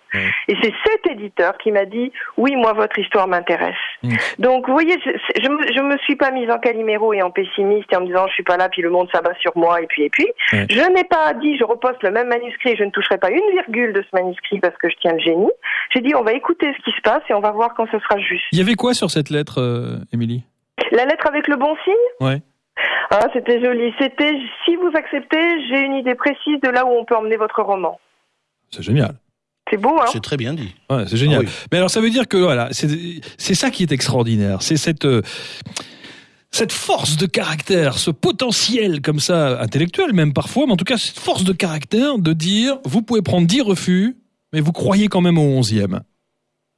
Et c'est cet éditeur qui m'a dit oui, moi votre histoire m'intéresse. Mm. Donc vous voyez, je, je, me, je me suis pas mise en caliméro et en pessimiste et en me disant je suis pas là, puis le monde s'abat sur moi et puis et puis. Je n'ai pas dit je reposte le même manuscrit, je ne toucherai pas une virgule de ce manuscrit parce que je tiens le génie. J'ai dit on va écouter ce qui se passe et on va voir quand ce sera juste. Il y avait quoi sur cette lettre, euh, Émilie? La lettre avec le bon signe? Ouais. Ah, c'était joli. C'était si vous acceptez, j'ai une idée précise de là où on peut emmener votre roman. C'est génial. C'est beau, hein? C'est très bien dit. Ouais, c'est génial. Ah oui. Mais alors ça veut dire que voilà, c'est c'est ça qui est extraordinaire, c'est cette euh, cette force de caractère, ce potentiel comme ça intellectuel même parfois, mais en tout cas cette force de caractère de dire vous pouvez prendre 10 refus, mais vous croyez quand même au 11e.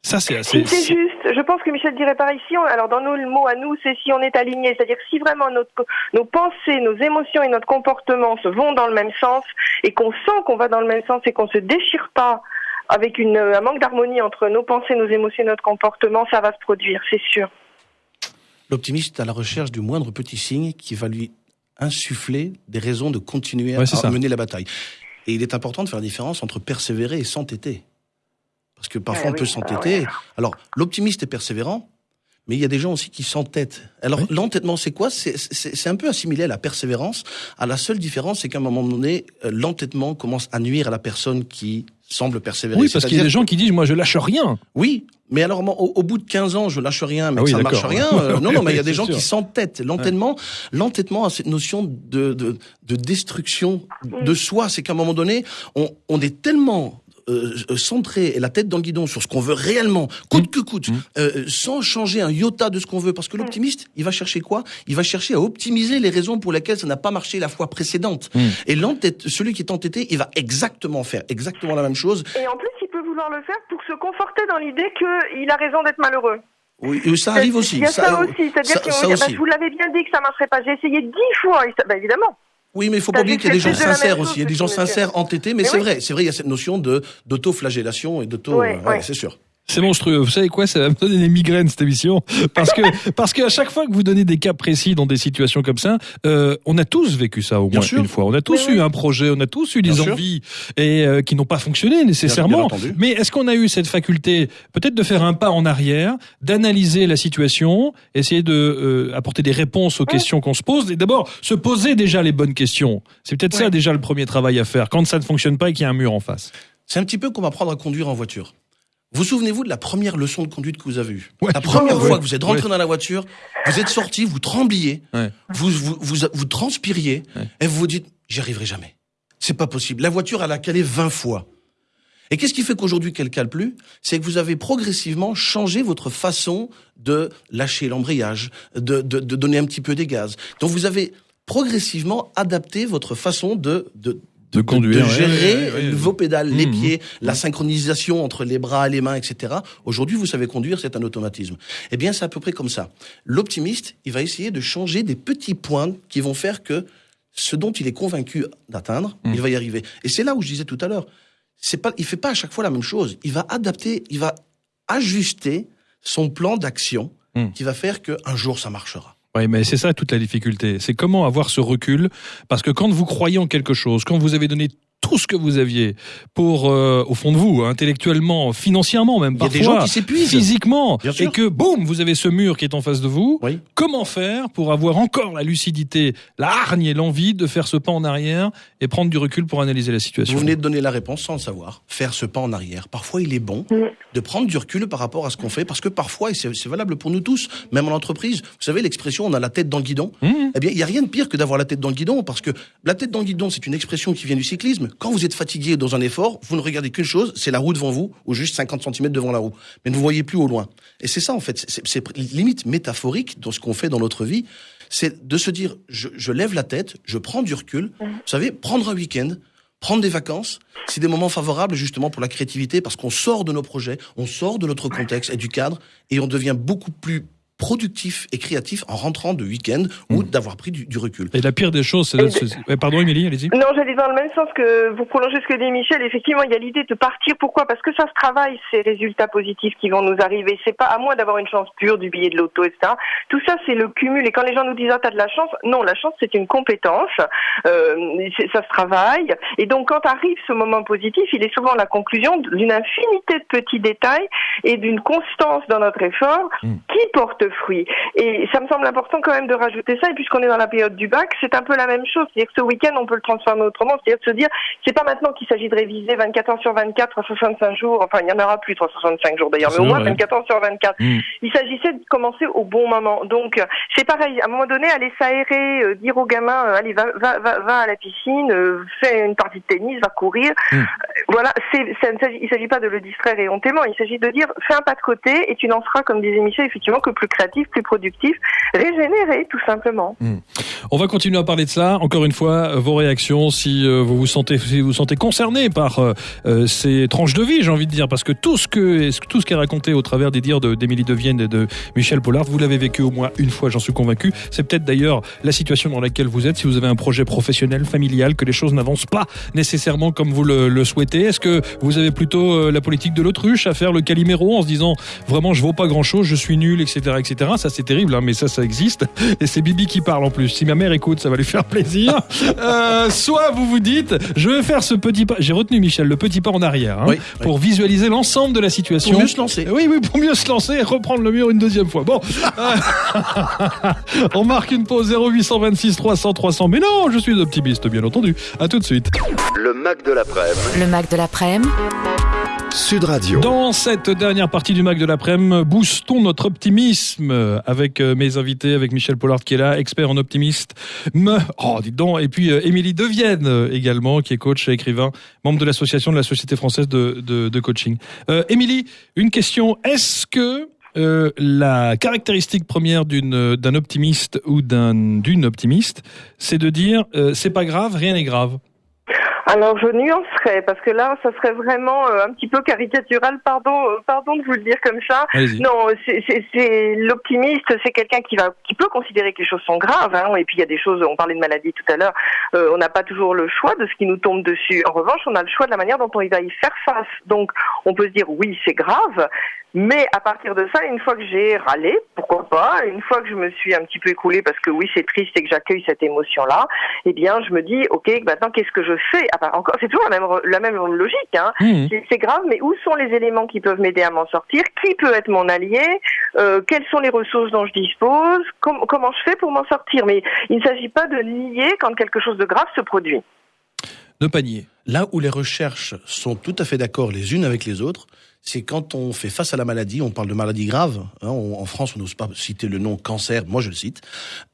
Ça c'est Si assez c'est juste, je pense que Michel dirait pareil. Si on, alors dans nos mots à nous, c'est si on est aligné, c'est-à-dire si vraiment notre, nos pensées, nos émotions et notre comportement se vont dans le même sens et qu'on sent qu'on va dans le même sens et qu'on se déchire pas avec une, un manque d'harmonie entre nos pensées, nos émotions et notre comportement, ça va se produire, c'est sûr. L'optimiste est à la recherche du moindre petit signe qui va lui insuffler des raisons de continuer Ouais, à ça. mener la bataille. Et il est important de faire la différence entre persévérer et s'entêter. Parce que parfois Ah on peut oui, s'entêter. Alors, l'optimiste est persévérant, mais il y a des gens aussi qui s'entêtent. Alors, Oui. l'entêtement, c'est quoi? C'est- un peu assimilé à la persévérance. À la seule différence, c'est qu'à un moment donné, euh, l'entêtement commence à nuire à la personne qui semble persévérer. Oui, parce qu'il y a des gens qui disent moi je lâche rien. oui, mais alors au, au bout de 15 ans, je lâche rien, mais Ah oui, ça ne marche rien. euh, non, non, mais il y a des gens sûr. qui s'entêtent. L'entêtement, l'entêtement a cette notion de, de, de destruction de soi. C'est qu'à un moment donné, on, on est tellement euh, centré et la tête dans le guidon sur ce qu'on veut réellement, coûte que coûte, Mmh. euh, sans changer un iota de ce qu'on veut. Parce que l'optimiste, il va chercher quoi? Il va chercher à optimiser les raisons pour lesquelles ça n'a pas marché la fois précédente. Mmh. Et l'entête, celui qui est entêté, il va exactement faire exactement la même chose. Et en plus, il peut vouloir le faire pour se conforter dans l'idée qu'il a raison d'être malheureux. Oui, et ça arrive aussi. Il y a ça, euh, aussi, c'est-à-dire dire, bah, je vous l'avais bien dit que ça marcherait pas. J'ai essayé dix fois, et ça, bah, évidemment. Oui, mais il faut pas oublier qu'il y a des gens sincères aussi. Il y a des gens sincères entêtés, mais, Mais c'est oui. vrai. C'est vrai, il y a cette notion de d'auto-flagellation et d'auto. Euh, ouais. c'est sûr. C'est monstrueux. Vous savez quoi? Ça va me donner des migraines cette émission parce que parce qu'à chaque fois que vous donnez des cas précis dans des situations comme ça, euh, on a tous vécu ça au moins une fois. On a tous eu oui. un projet, on a tous eu des Bien sûr. envies et euh, qui n'ont pas fonctionné nécessairement. Bien- bien entendu. Mais est-ce qu'on a eu cette faculté peut-être de faire un pas en arrière, d'analyser la situation, essayer de euh, apporter des réponses aux questions qu'on se pose? Et d'abord se poser déjà les bonnes questions. C'est peut-être ça déjà le premier travail à faire quand ça ne fonctionne pas et qu'il y a un mur en face. C'est un petit peu comme apprendre à conduire en voiture. Vous souvenez-vous de la première leçon de conduite que vous avez eue Ouais. La première fois que vous êtes rentré Ouais. dans la voiture, vous êtes sorti, vous trembliez, vous, vous, vous, vous transpiriez, et vous vous dites, j'y arriverai jamais. C'est pas possible. La voiture, elle a calé 20 fois. Et qu'est-ce qui fait qu'aujourd'hui qu'elle cale plus? C'est que vous avez progressivement changé votre façon de lâcher l'embrayage, de, de, de donner un petit peu des gaz. Donc vous avez progressivement adapté votre façon de, de, De conduire, de gérer ouais, ouais, ouais. vos pédales, les Mhm. pieds, la synchronisation entre les bras, les mains, etc. Aujourd'hui, vous savez conduire, c'est un automatisme. Eh bien, c'est à peu près comme ça. L'optimiste, il va essayer de changer des petits points qui vont faire que ce dont il est convaincu d'atteindre, Mhm. il va y arriver. Et c'est là où je disais tout à l'heure, c'est pas, il fait pas à chaque fois la même chose. Il va adapter, il va ajuster son plan d'action qui va faire qu'un jour ça marchera. Oui, mais c'est ça toute la difficulté. C'est comment avoir ce recul? Parce que quand vous croyez en quelque chose, quand vous avez donné tout ce que vous aviez pour, euh, au fond de vous, intellectuellement, financièrement même, Il y a parfois, des gens qui s'épuisent. physiquement, Bien sûr. et que boum, vous avez ce mur qui est en face de vous. Oui. Comment faire pour avoir encore la lucidité, la hargne et l'envie de faire ce pas en arrière et prendre du recul pour analyser la situation? Vous venez de donner la réponse sans le savoir. Faire ce pas en arrière. Parfois, il est bon de prendre du recul par rapport à ce qu'on fait, parce que parfois, et c'est c'est valable pour nous tous, même en entreprise, vous savez l'expression on a la tête dans le guidon. Mmh. Eh bien, il n'y a rien de pire que d'avoir la tête dans le guidon, parce que la tête dans le guidon, c'est une expression qui vient du cyclisme. Quand vous êtes fatigué dans un effort, vous ne regardez qu'une chose, c'est la roue devant vous, ou juste 50 cm devant la roue. Mais ne vous voyez plus au loin. Et c'est ça, en fait, c'est- limite métaphorique dans ce qu'on fait dans notre vie. C'est de se dire, je, je lève la tête, je prends du recul. Vous savez, prendre un week-end, prendre des vacances, c'est des moments favorables justement pour la créativité parce qu'on sort de nos projets, on sort de notre contexte et du cadre et on devient beaucoup plus productif et créatif en rentrant de week-end ou d'avoir pris du, du recul. Et la pire des choses, c'est... Ouais, pardon Émilie, allez-y. Non, j'allais dans le même sens que vous prolongez ce que dit Michel. Effectivement, il y a l'idée de partir. Pourquoi? Parce que ça se travaille, ces résultats positifs qui vont nous arriver. C'est pas à moins d'avoir une chance pure du billet de l'auto, etc. Tout ça, c'est le cumul. Et quand les gens nous disent ah t'as de la chance, non, la chance c'est une compétence. Euh, ça se travaille. Et donc quand arrive ce moment positif, il est souvent la conclusion d'une infinité de petits détails et d'une constance dans notre effort Mm. qui porte fruit. Et ça me semble important quand même de rajouter ça. Et puisqu'on est dans la période du bac, c'est un peu la même chose. C'est-à-dire que ce week-end, on peut le transformer autrement. C'est-à-dire de se dire, c'est pas maintenant qu'il s'agit de réviser 24 heures sur 24, 365 jours. Enfin, il y en aura plus 365 jours d'ailleurs, mais au moins vrai. 24 heures sur 24. Mm. Il s'agissait de commencer au bon moment. Donc, c'est pareil. À un moment donné, aller s'aérer, euh, dire aux gamins, euh, allez, va, va, va, va à la piscine, euh, fais une partie de tennis, va courir. Mm. Euh, Voilà, c'est, ça ne s'agit, il s'agit pas de le distraire éhontément. Il s'agit de dire, fais un pas de côté et tu n'en seras, comme disait Michel, effectivement, que plus créatif, plus productif, régénéré, tout simplement. On va continuer à parler de ça. Encore une fois, euh, vos réactions, si euh, vous vous sentez, si vous vous sentez concerné par euh, ces tranches de vie, j'ai envie de dire, parce que tout ce que qui est raconté au travers des dires d'Émilie Devienne et de Michel Pollard, vous l'avez vécu au moins une fois, j'en suis convaincu. C'est peut-être d'ailleurs la situation dans laquelle vous êtes. Si vous avez un projet professionnel, familial, que les choses n'avancent pas nécessairement comme vous le, souhaitez, est-ce que vous avez plutôt la politique de l'autruche à faire le caliméro en se disant vraiment je vaux pas grand-chose, je suis nul, etc., etc. Ça c'est terrible, hein, mais ça ça existe. Et c'est Bibi qui parle en plus. Si ma mère écoute, ça va lui faire plaisir. Euh, soit vous vous dites, je vais faire ce petit pas. J'ai retenu Michel, le petit pas en arrière, hein, Oui, pour visualiser l'ensemble de la situation. Pour mieux se lancer. Oui, oui, pour mieux se lancer et reprendre le mur une deuxième fois. Bon, on marque une pause 0826 300 300. Mais non, je suis optimiste, bien entendu. À tout de suite. Le Mac de l'après-midi. Le Mac de l'après-midi. Sud Radio. Dans cette dernière partie du Mac de l'après-midi, boostons notre optimisme avec euh, mes invités, avec Michel Pollard qui est là, expert en optimiste. Oh, dites donc, et puis euh, Émilie Devienne euh, également, qui est coach et écrivain, membre de l'association de la Société française de, de, coaching. Émilie, une question. Est-ce que la caractéristique première d'une d'un optimiste ou d'un d'une optimiste, c'est de dire euh, c'est pas grave, rien n'est grave? Alors je nuancerais parce que là, ça serait vraiment euh, un petit peu caricatural. Pardon, euh, pardon de vous le dire comme ça. Non, c'est- l'optimiste, c'est quelqu'un qui va, qui peut considérer que les choses sont graves. Hein, et puis il y a des choses. On parlait de maladie tout à l'heure. euh, on n'a pas toujours le choix de ce qui nous tombe dessus. En revanche, on a le choix de la manière dont on va y faire face. Donc, on peut se dire oui, c'est grave. Mais à partir de ça, une fois que j'ai râlé, pourquoi pas, une fois que je me suis un petit peu écoulée parce que oui, c'est triste et que j'accueille cette émotion-là, eh bien, je me dis, ok, maintenant, qu'est-ce que je fais Ah Encore, c'est toujours la même, la même logique. Hein. Mmh. C'est- grave, mais où sont les éléments qui peuvent m'aider à m'en sortir? Qui peut être mon allié? Euh, Quelles sont les ressources dont je dispose? Com- Comment je fais pour m'en sortir? Mais il ne s'agit pas de nier quand quelque chose de grave se produit. De panier. Là où les recherches sont tout à fait d'accord les unes avec les autres, c'est quand on fait face à la maladie, on parle de maladie grave, hein, on- en France on n'ose pas citer le nom cancer, moi je le cite,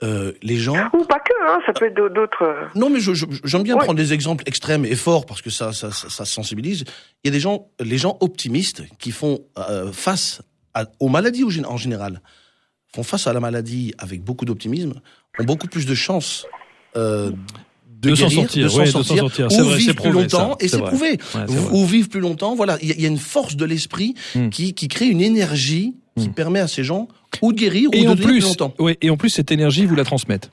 euh, les gens... Ou pas que, hein, ça peut être d'au- d'autres... euh, Non mais j'aime bien Ouais. prendre des exemples extrêmes et forts parce que ça, ça, ça, ça sensibilise. Il y a des gens, les gens optimistes qui font euh, face à- aux maladies en général, font face à la maladie avec beaucoup d'optimisme, ont beaucoup plus de chances euh, de, De s'en sortir, de s'en ouais, sortir, sortir. Ou vrai, vivre plus longtemps, ça. et C'est prouvé, Ouais, ou, vivre plus longtemps. Voilà, il y, a- il y a une force de l'esprit Hmm. qui, qui crée une énergie qui Hmm. permet à ces gens ou de guérir Et ou de en vivre plus, plus longtemps. ouais, et en plus, cette énergie, vous la transmettez.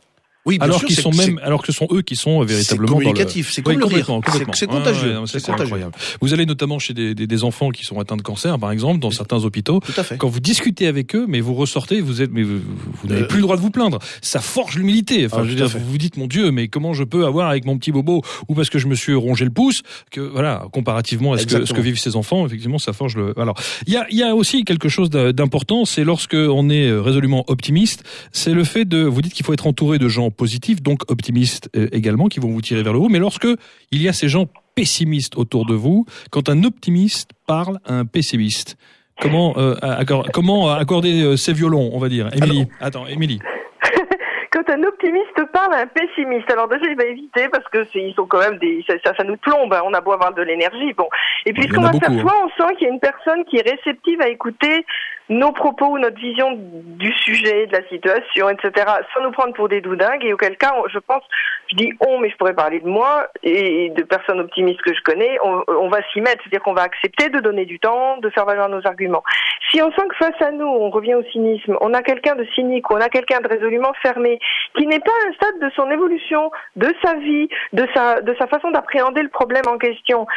Oui, bien Alors qu'ils sont même, alors que ce sont eux qui sont c'est véritablement communicatif, c'est comme le rire, complètement, C'est- contagieux, c'est contagieux. incroyable. Vous allez notamment chez des, des, des enfants qui sont atteints de cancer, par exemple, dans certains hôpitaux. Tout à fait. Quand vous discutez avec eux, mais vous ressortez, vous êtes, mais vous, vous n'avez Euh, plus le droit de vous plaindre. Ça forge l'humilité. Enfin, Ah, je veux dire, vous vous dites, mon Dieu, mais comment je peux avoir avec mon petit bobo ou parce que je me suis rongé le pouce que voilà, comparativement à ce que, ce que Exactement. vivent ces enfants, effectivement, ça forge le. Alors, il y a, y a aussi quelque chose d'important, c'est lorsque on est euh, résolument optimiste, c'est le fait de. Vous dites qu'il faut être entouré de gens positifs, donc optimistes euh, également, qui vont vous tirer vers le haut. Mais lorsque il y a ces gens pessimistes autour de vous, quand un optimiste parle à un pessimiste. Comment, euh, accor- comment accorder euh, ces violons, on va dire? Émilie, attends, Émilie. quand un optimiste parle à un pessimiste, alors déjà il va éviter parce que ils sont quand même des, ça, ça, ça nous plombe. hein, On a beau avoir de l'énergie, bon. Et puis ce qu'on va faire, soit on sent qu'il y a une personne qui est réceptive à écouter nos propos ou notre vision du sujet, de la situation, etc., sans nous prendre pour des doudingues. Et auquel cas, je pense, je dis on, mais je pourrais parler de moi et de personnes optimistes que je connais. On, va s'y mettre, c'est-à-dire qu'on va accepter de donner du temps, de faire valoir nos arguments. Si on sent que face à nous, on revient au cynisme, on a quelqu'un de cynique on a quelqu'un de résolument fermé, qui n'est pas à un stade de son évolution, de sa vie, de sa façon d'appréhender le problème en question,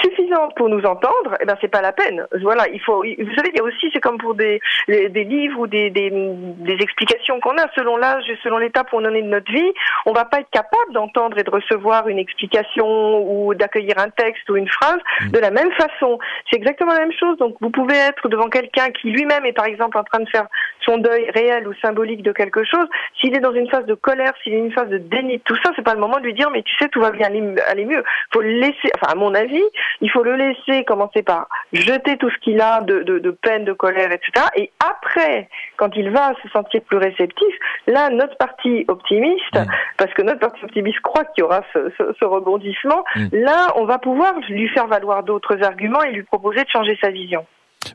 suffisante pour nous entendre, eh ben c'est pas la peine. Voilà, il faut. Vous savez, il y a aussi, c'est comme pour des les- des livres ou des des, des explications qu'on a selon l'âge et selon l'étape où on en est de notre vie, on va pas être capable d'entendre et de recevoir une explication ou d'accueillir un texte ou une phrase de la même façon. C'est exactement la même chose. Donc vous pouvez être devant quelqu'un qui lui-même est par exemple en train de faire son deuil réel ou symbolique de quelque chose. S'il est dans une phase de colère, s'il est dans une phase de déni de tout ça, c'est pas le moment de lui dire mais tu sais tout va bien aller, aller mieux. Faut le laisser. Enfin à mon avis, il faut le laisser commencer par jeter tout ce qu'il a de, de, de peine, de colère, etc. Et après, quand il va se sentir plus réceptif, là, notre partie optimiste, Mm. parce que notre partie optimiste croit qu'il y aura ce, ce, ce rebondissement, Mm. là, on va pouvoir lui faire valoir d'autres arguments et lui proposer de changer sa vision.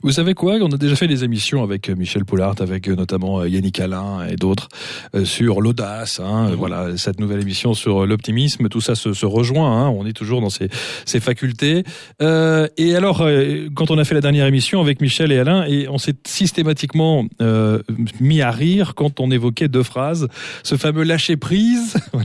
Vous savez quoi? On a déjà fait des émissions avec euh, Michel Poulart, avec euh, notamment euh, Yannick Alain et d'autres sur l'audace. Hein, Mhm. Voilà, cette nouvelle émission sur l'optimisme, tout ça se, se rejoint. Hein, on est toujours dans ces, ces facultés. Euh, et alors, quand on a fait la dernière émission avec Michel et Alain, et on s'est systématiquement euh, mis à rire quand on évoquait deux phrases, ce fameux lâcher prise.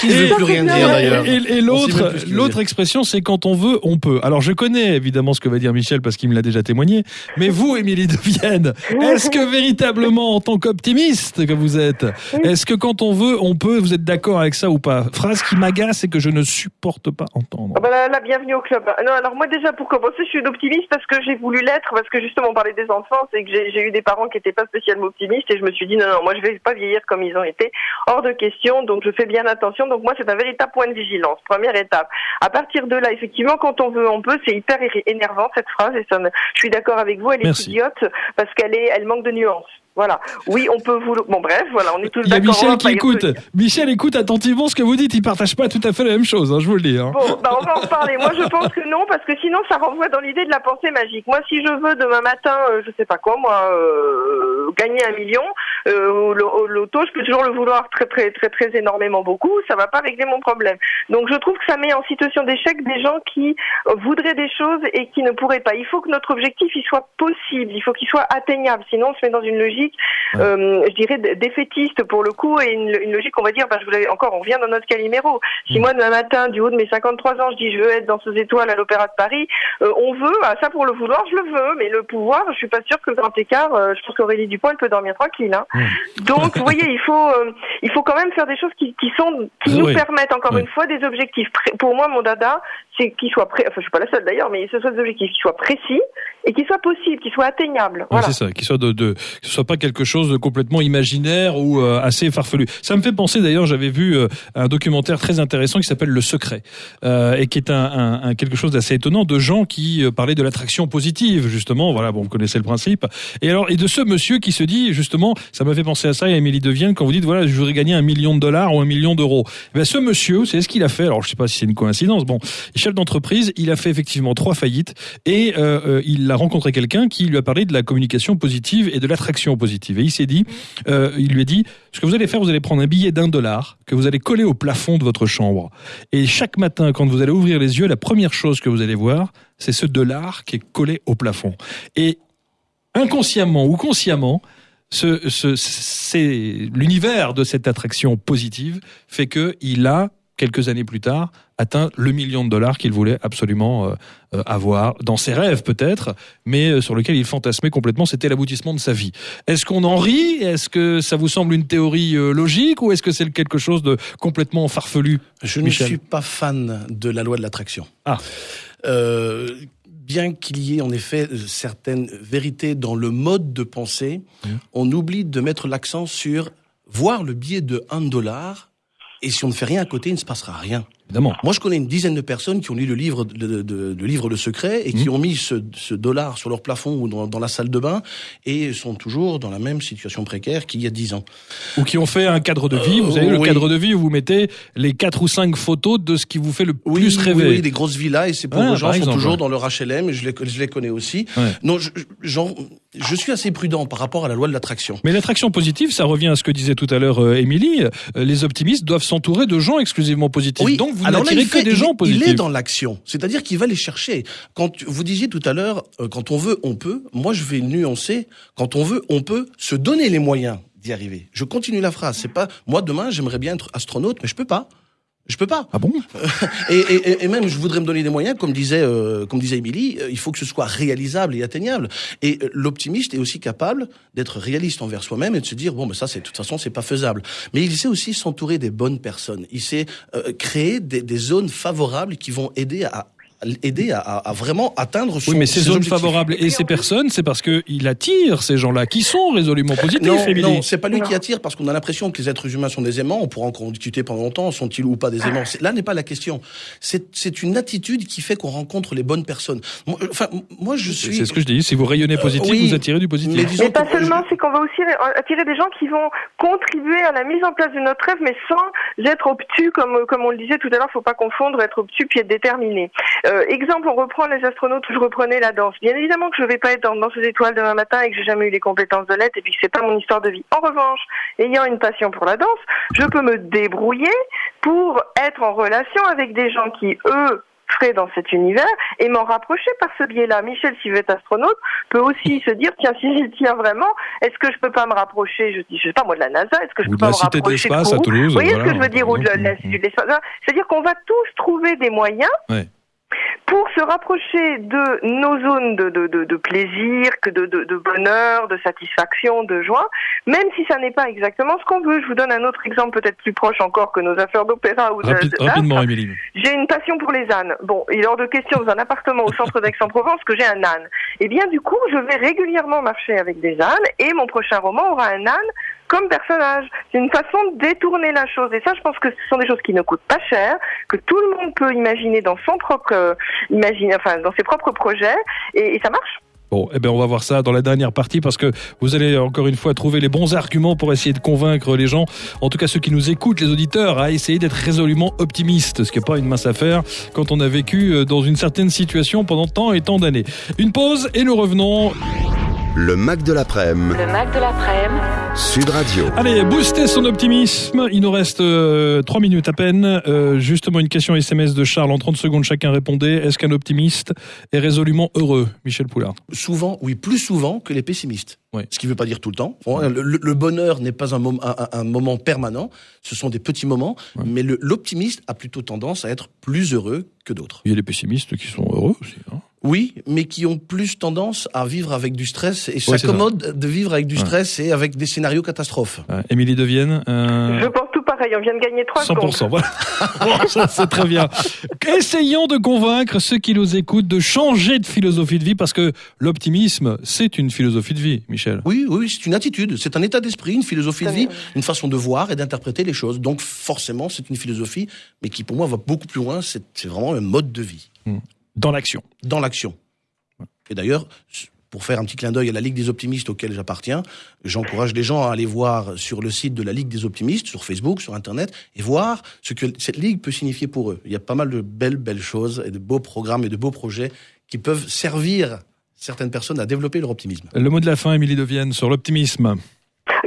Qui ne veut plus rien dire d'ailleurs. Et, et l'autre, l'autre expression, c'est quand on veut, on peut. Alors je connais évidemment ce que va dire Michel parce qu'il me l'a déjà témoigné. Mais vous, Émilie de Vienne, est-ce que véritablement, en tant qu'optimiste que vous êtes, est-ce que quand on veut, on peut Vous êtes d'accord avec ça ou pas? Phrase qui m'agace et que je ne supporte pas entendre. Ah bah là, bienvenue au club. Non, alors moi déjà pour commencer, je suis une optimiste parce que j'ai voulu l'être, parce que justement on parlait des enfants, c'est que j'ai eu des parents qui n'étaient pas spécialement optimistes et je me suis dit non, non, moi je vais pas vieillir comme ils ont été, hors de question, donc je fais bien attention. Donc moi c'est un véritable point de vigilance, première étape. À partir de là, effectivement, quand on veut, on peut, c'est hyper énervant cette phrase je suis d'accord avec vous, elle est Merci. idiote parce qu'elle est, elle manque de nuances. Voilà. Oui, on peut vous. Bon, bref, voilà, on est tous Il y a d'accord. Michel qui pas y écoute. Michel écoute attentivement ce que vous dites. Il partage pas tout à fait la même chose, hein, je vous le dis. Hein. Bon, bah on va en reparler. Moi, je pense que non, parce que sinon, ça renvoie dans l'idée de la pensée magique. Moi, si je veux demain matin, euh, je sais pas quoi, moi, euh, gagner un million euh, loto, je peux toujours le vouloir très, très, très, très énormément beaucoup. Ça va pas régler mon problème. Donc, je trouve que ça met en situation d'échec des gens qui voudraient des choses et qui ne pourraient pas. Il faut que notre objectif, il soit possible. Il faut qu'il soit atteignable. Sinon, on se met dans une logique, euh, je dirais, défaitiste pour le coup, et une, une logique, on va dire, vous l'avais encore, on revient dans notre Calimero. Si Mm. moi, demain matin, du haut de mes 53 ans, je dis je veux être dans ces étoiles à l'Opéra de Paris, euh, on veut, ah, ça pour le vouloir, je le veux, mais le pouvoir, je suis pas sûre que le grand écart, euh, je pense qu'Aurélie Dupont, elle peut dormir tranquille. Hein. Mm. Donc, vous voyez, il faut, euh, il faut quand même faire des choses qui, qui sont, qui Oui, nous permettent encore Oui. une fois des objectifs. Pour moi, mon dada, c'est qu'ils soient pré... enfin, je suis pas la seule d'ailleurs, mais ce soit des objectifs qui soient précis et qui soient possibles, qui soient atteignables. Voilà. c'est ça, qu'il soit de, de, que ce soit pas quelque chose de complètement imaginaire ou euh, assez farfelu. Ça me fait penser d'ailleurs, j'avais vu euh, un documentaire très intéressant qui s'appelle Le Secret euh, et qui est un, un, un quelque chose d'assez étonnant de gens qui parlaient de l'attraction positive justement. Voilà, bon, vous connaissez le principe. Et alors, et de ce monsieur qui se dit justement, ça m'a fait penser à ça, et Émilie Devienne quand vous dites voilà, je voudrais gagner un million de dollars ou un million d'euros. Eh Ben ce monsieur, c'est ce qu'il a fait? Alors, je sais pas si c'est une coïncidence. Bon, d'entreprise, il a fait effectivement trois faillites et euh, euh, il a rencontré quelqu'un qui lui a parlé de la communication positive et de l'attraction positive. Et il s'est dit, euh, il lui a dit, ce que vous allez faire, vous allez prendre un billet d'un dollar que vous allez coller au plafond de votre chambre. Et chaque matin, quand vous allez ouvrir les yeux, la première chose que vous allez voir, c'est ce dollar qui est collé au plafond. Et inconsciemment ou consciemment, l'univers de cette attraction positive fait que il a quelques années plus tard atteint le million de dollars qu'il voulait absolument euh, euh, avoir dans ses rêves peut-être, mais euh, sur lequel il fantasmait complètement. C'était l'aboutissement de sa vie. Est-ce qu'on en rit? Est-ce que ça vous semble une théorie logique? Ou est-ce que c'est quelque chose de complètement farfelu? Je ne suis pas fan de la loi de l'attraction. Ah. Euh, bien qu'il y ait en effet certaines vérités dans le mode de pensée, on oublie de mettre l'accent sur voir le billet de 1 dollar et si on ne fait rien à côté, il ne se passera rien. Évidemment. Moi, je connais une dizaine de personnes qui ont lu le livre, de, de- le livre Le Secret et qui Mhm. ont mis ce, ce dollar sur leur plafond ou dans, dans la salle de bain et sont toujours dans la même situation précaire qu'il y a dix ans. Ou qui ont fait un cadre de vie. Vous Euh, savez, le oui. cadre de vie où vous mettez les quatre ou cinq photos de ce qui vous fait le Oui, plus rêver. oui, oui, des grosses villas et ces pauvres Ah, gens sont exemple, toujours ouais. dans leur HLM. Je les, je les connais aussi. Ouais. Non, je, je suis assez prudent par rapport à la loi de l'attraction. Mais l'attraction positive, ça revient à ce que disait tout à l'heure euh, Émilie. Euh, les optimistes doivent s'entourer de gens exclusivement positifs. Donc vous n'attirez il que des il- gens positifs. Il est dans l'action, c'est-à-dire qu'il va les chercher. Quand vous disiez tout à l'heure, euh, quand on veut, on peut. Moi, je vais nuancer. Quand on veut, on peut se donner les moyens d'y arriver. Je continue la phrase. C'est pas moi demain, j'aimerais bien être astronaute, mais je peux pas. Je peux pas. Ah bon? Et, et- et même, je voudrais me donner des moyens, comme disait, euh, comme disait Émilie, euh, il faut que ce soit réalisable et atteignable. Et euh, l'optimiste est aussi capable d'être réaliste envers soi-même et de se dire bon, ben ça, c'est de toute façon, c'est pas faisable. Mais il sait aussi s'entourer des bonnes personnes. Il sait euh, créer des, des zones favorables qui vont aider à aider à, à- à vraiment atteindre son Oui, mais ces zones objectifs. favorables et ces personnes, c'est parce qu'il attire ces gens-là qui sont résolument positifs, Non, Émilie. non, c'est pas lui Non. qui attire parce qu'on a l'impression que les êtres humains sont des aimants. On pourra encore en discuter pendant longtemps. Sont-ils ou pas des aimants C'est- Là n'est pas la question. C'est c'est une attitude qui fait qu'on rencontre les bonnes personnes. Moi, euh, Enfin, moi je C'est suis. c'est ce que je dis. Si vous rayonnez positif, Euh, oui, vous attirez du positif. mais pas seulement, je- c'est qu'on va aussi euh, attirer des gens qui vont contribuer à la mise en place de notre rêve, mais sans être obtus, comme, comme on le disait tout à l'heure, faut pas confondre être obtus puis être déterminé. Euh, exemple, on reprend les astronautes où je reprenais la danse. Bien évidemment que je vais pas être dans, dans ces étoiles demain matin et que j'ai jamais eu les compétences de l'être et puis que c'est pas mon histoire de vie. En revanche, ayant une passion pour la danse, je peux me débrouiller pour être en relation avec des gens qui, eux, feraient dans cet univers et m'en rapprocher par ce biais-là. Michel, s'il veut être astronaute, peut aussi se dire, tiens, si j'y tiens vraiment, est-ce que je peux pas me rapprocher, je dis, je sais pas moi, de la NASA, est-ce que je Ou peux de pas la me Cité de rapprocher l'Espace à Toulouse, Vous voyez voilà, ce que je veux dire, ou de la- de l'Espace C'est-à-dire qu'on va tous trouver des moyens Ouais. Pour se rapprocher de nos zones de, de, de, de plaisir, que de, de, de bonheur, de satisfaction, de joie, même si ça n'est pas exactement ce qu'on veut. Je vous donne un autre exemple peut-être plus proche encore que nos affaires d'opéra ou de, de- rapidement, Émilie. j'ai une passion pour les ânes. Bon, il est hors de question dans un appartement au centre d'Aix-en-Provence que j'ai un âne. Eh bien, du coup, je vais régulièrement marcher avec des ânes et mon prochain roman aura un âne comme personnage. C'est une façon de détourner la chose. Et ça, je pense que ce sont des choses qui ne coûtent pas cher, que tout le monde peut imaginer dans son propre, euh, enfin, dans ses propres projets, et, ça marche. Bon, eh ben on va voir ça dans la dernière partie parce que vous allez encore une fois trouver les bons arguments pour essayer de convaincre les gens, en tout cas ceux qui nous écoutent, les auditeurs, à essayer d'être résolument optimistes, ce qui n'est pas une mince affaire quand on a vécu euh, dans une certaine situation pendant tant et tant d'années. Une pause et nous revenons. Le Mac de l'après-midi. Le Mac de l'après-midi. Sud Radio. Allez, booster son optimisme. Il nous reste euh, trois minutes à peine. Euh, justement, une question SMS de Charles. En 30 secondes, chacun répondait. Est-ce qu'un optimiste est résolument heureux Michel Poulard? souvent, oui, plus souvent que les pessimistes. Ouais. Ce qui ne veut pas dire tout le temps. Bon, Le, le- le bonheur n'est pas un, mom- un- un- un moment permanent, ce sont des petits moments, mais l'optimiste a plutôt tendance à être plus heureux que d'autres. Il y a les pessimistes qui sont heureux aussi. Oui, mais qui ont plus tendance à vivre avec du stress et s'accommodent de vivre avec du Ouais. stress et avec des scénarios catastrophes. Émilie Devienne. euh, Je pense tout pareil. On vient de gagner 3 secondes. 100%, voilà. Bon, c'est très bien. Essayons de convaincre ceux qui nous écoutent de changer de philosophie de vie parce que l'optimisme, c'est une philosophie de vie, Michel. Oui, oui, c'est une attitude, c'est un état d'esprit, une philosophie de vie, bien. une façon de voir et d'interpréter les choses. Donc forcément, c'est une philosophie, mais qui pour moi va beaucoup plus loin. C'est c'est vraiment un mode de vie Dans l'action. dans l'action. Et d'ailleurs, pour faire un petit clin d'œil à la Ligue des optimistes auquel j'appartiens, j'encourage les gens à aller voir sur le site de la Ligue des optimistes, sur Facebook, sur Internet, et voir ce que cette Ligue peut signifier pour eux. Il y a pas mal de belles, belles choses et de beaux programmes et de beaux projets qui peuvent servir certaines personnes à développer leur optimisme. Le mot de la fin, Émilie Devienne, sur l'optimisme.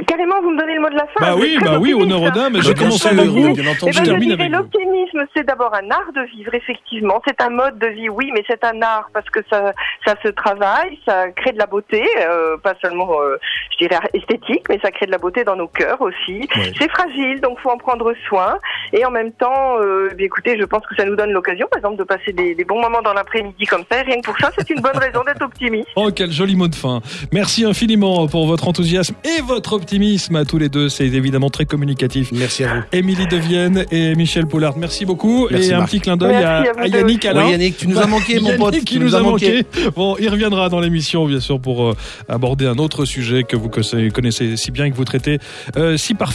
Carrément, vous me donnez le mot de la fin. Bah oui, bah oui, honneur aux dames. J'ai commencé avec vous. bien Eh. Je ben, je termine avec l'optimisme, c'est d'abord un art de vivre, effectivement. C'est un mode de vie, oui, mais c'est un art parce que ça, ça se travaille, ça crée de la beauté, euh, pas seulement, euh, je dirais esthétique, mais ça crée de la beauté dans nos cœurs aussi. Ouais. C'est fragile, donc faut en prendre soin. Et en même temps, euh, eh bien, écoutez, je pense que ça nous donne l'occasion, par exemple, de passer des, des bons moments dans l'après-midi comme ça. Et rien que pour ça, c'est une bonne raison d'être optimiste. Oh, quel joli mot de fin. Merci infiniment pour votre enthousiasme et votre optimisme à tous les deux. C'est évidemment très communicatif. Merci à vous. Émilie Devienne et Michel Poulard, merci beaucoup. Merci, et un Marc. petit clin d'œil à, Yannick. Alain. Oui, Yannick, tu nous as manqué, mon Yannick pote. qui tu nous a as manqué. Bon, il reviendra dans l'émission, bien sûr, pour euh, aborder un autre sujet que vous connaissez si bien et que vous traitez euh, si parfaitement.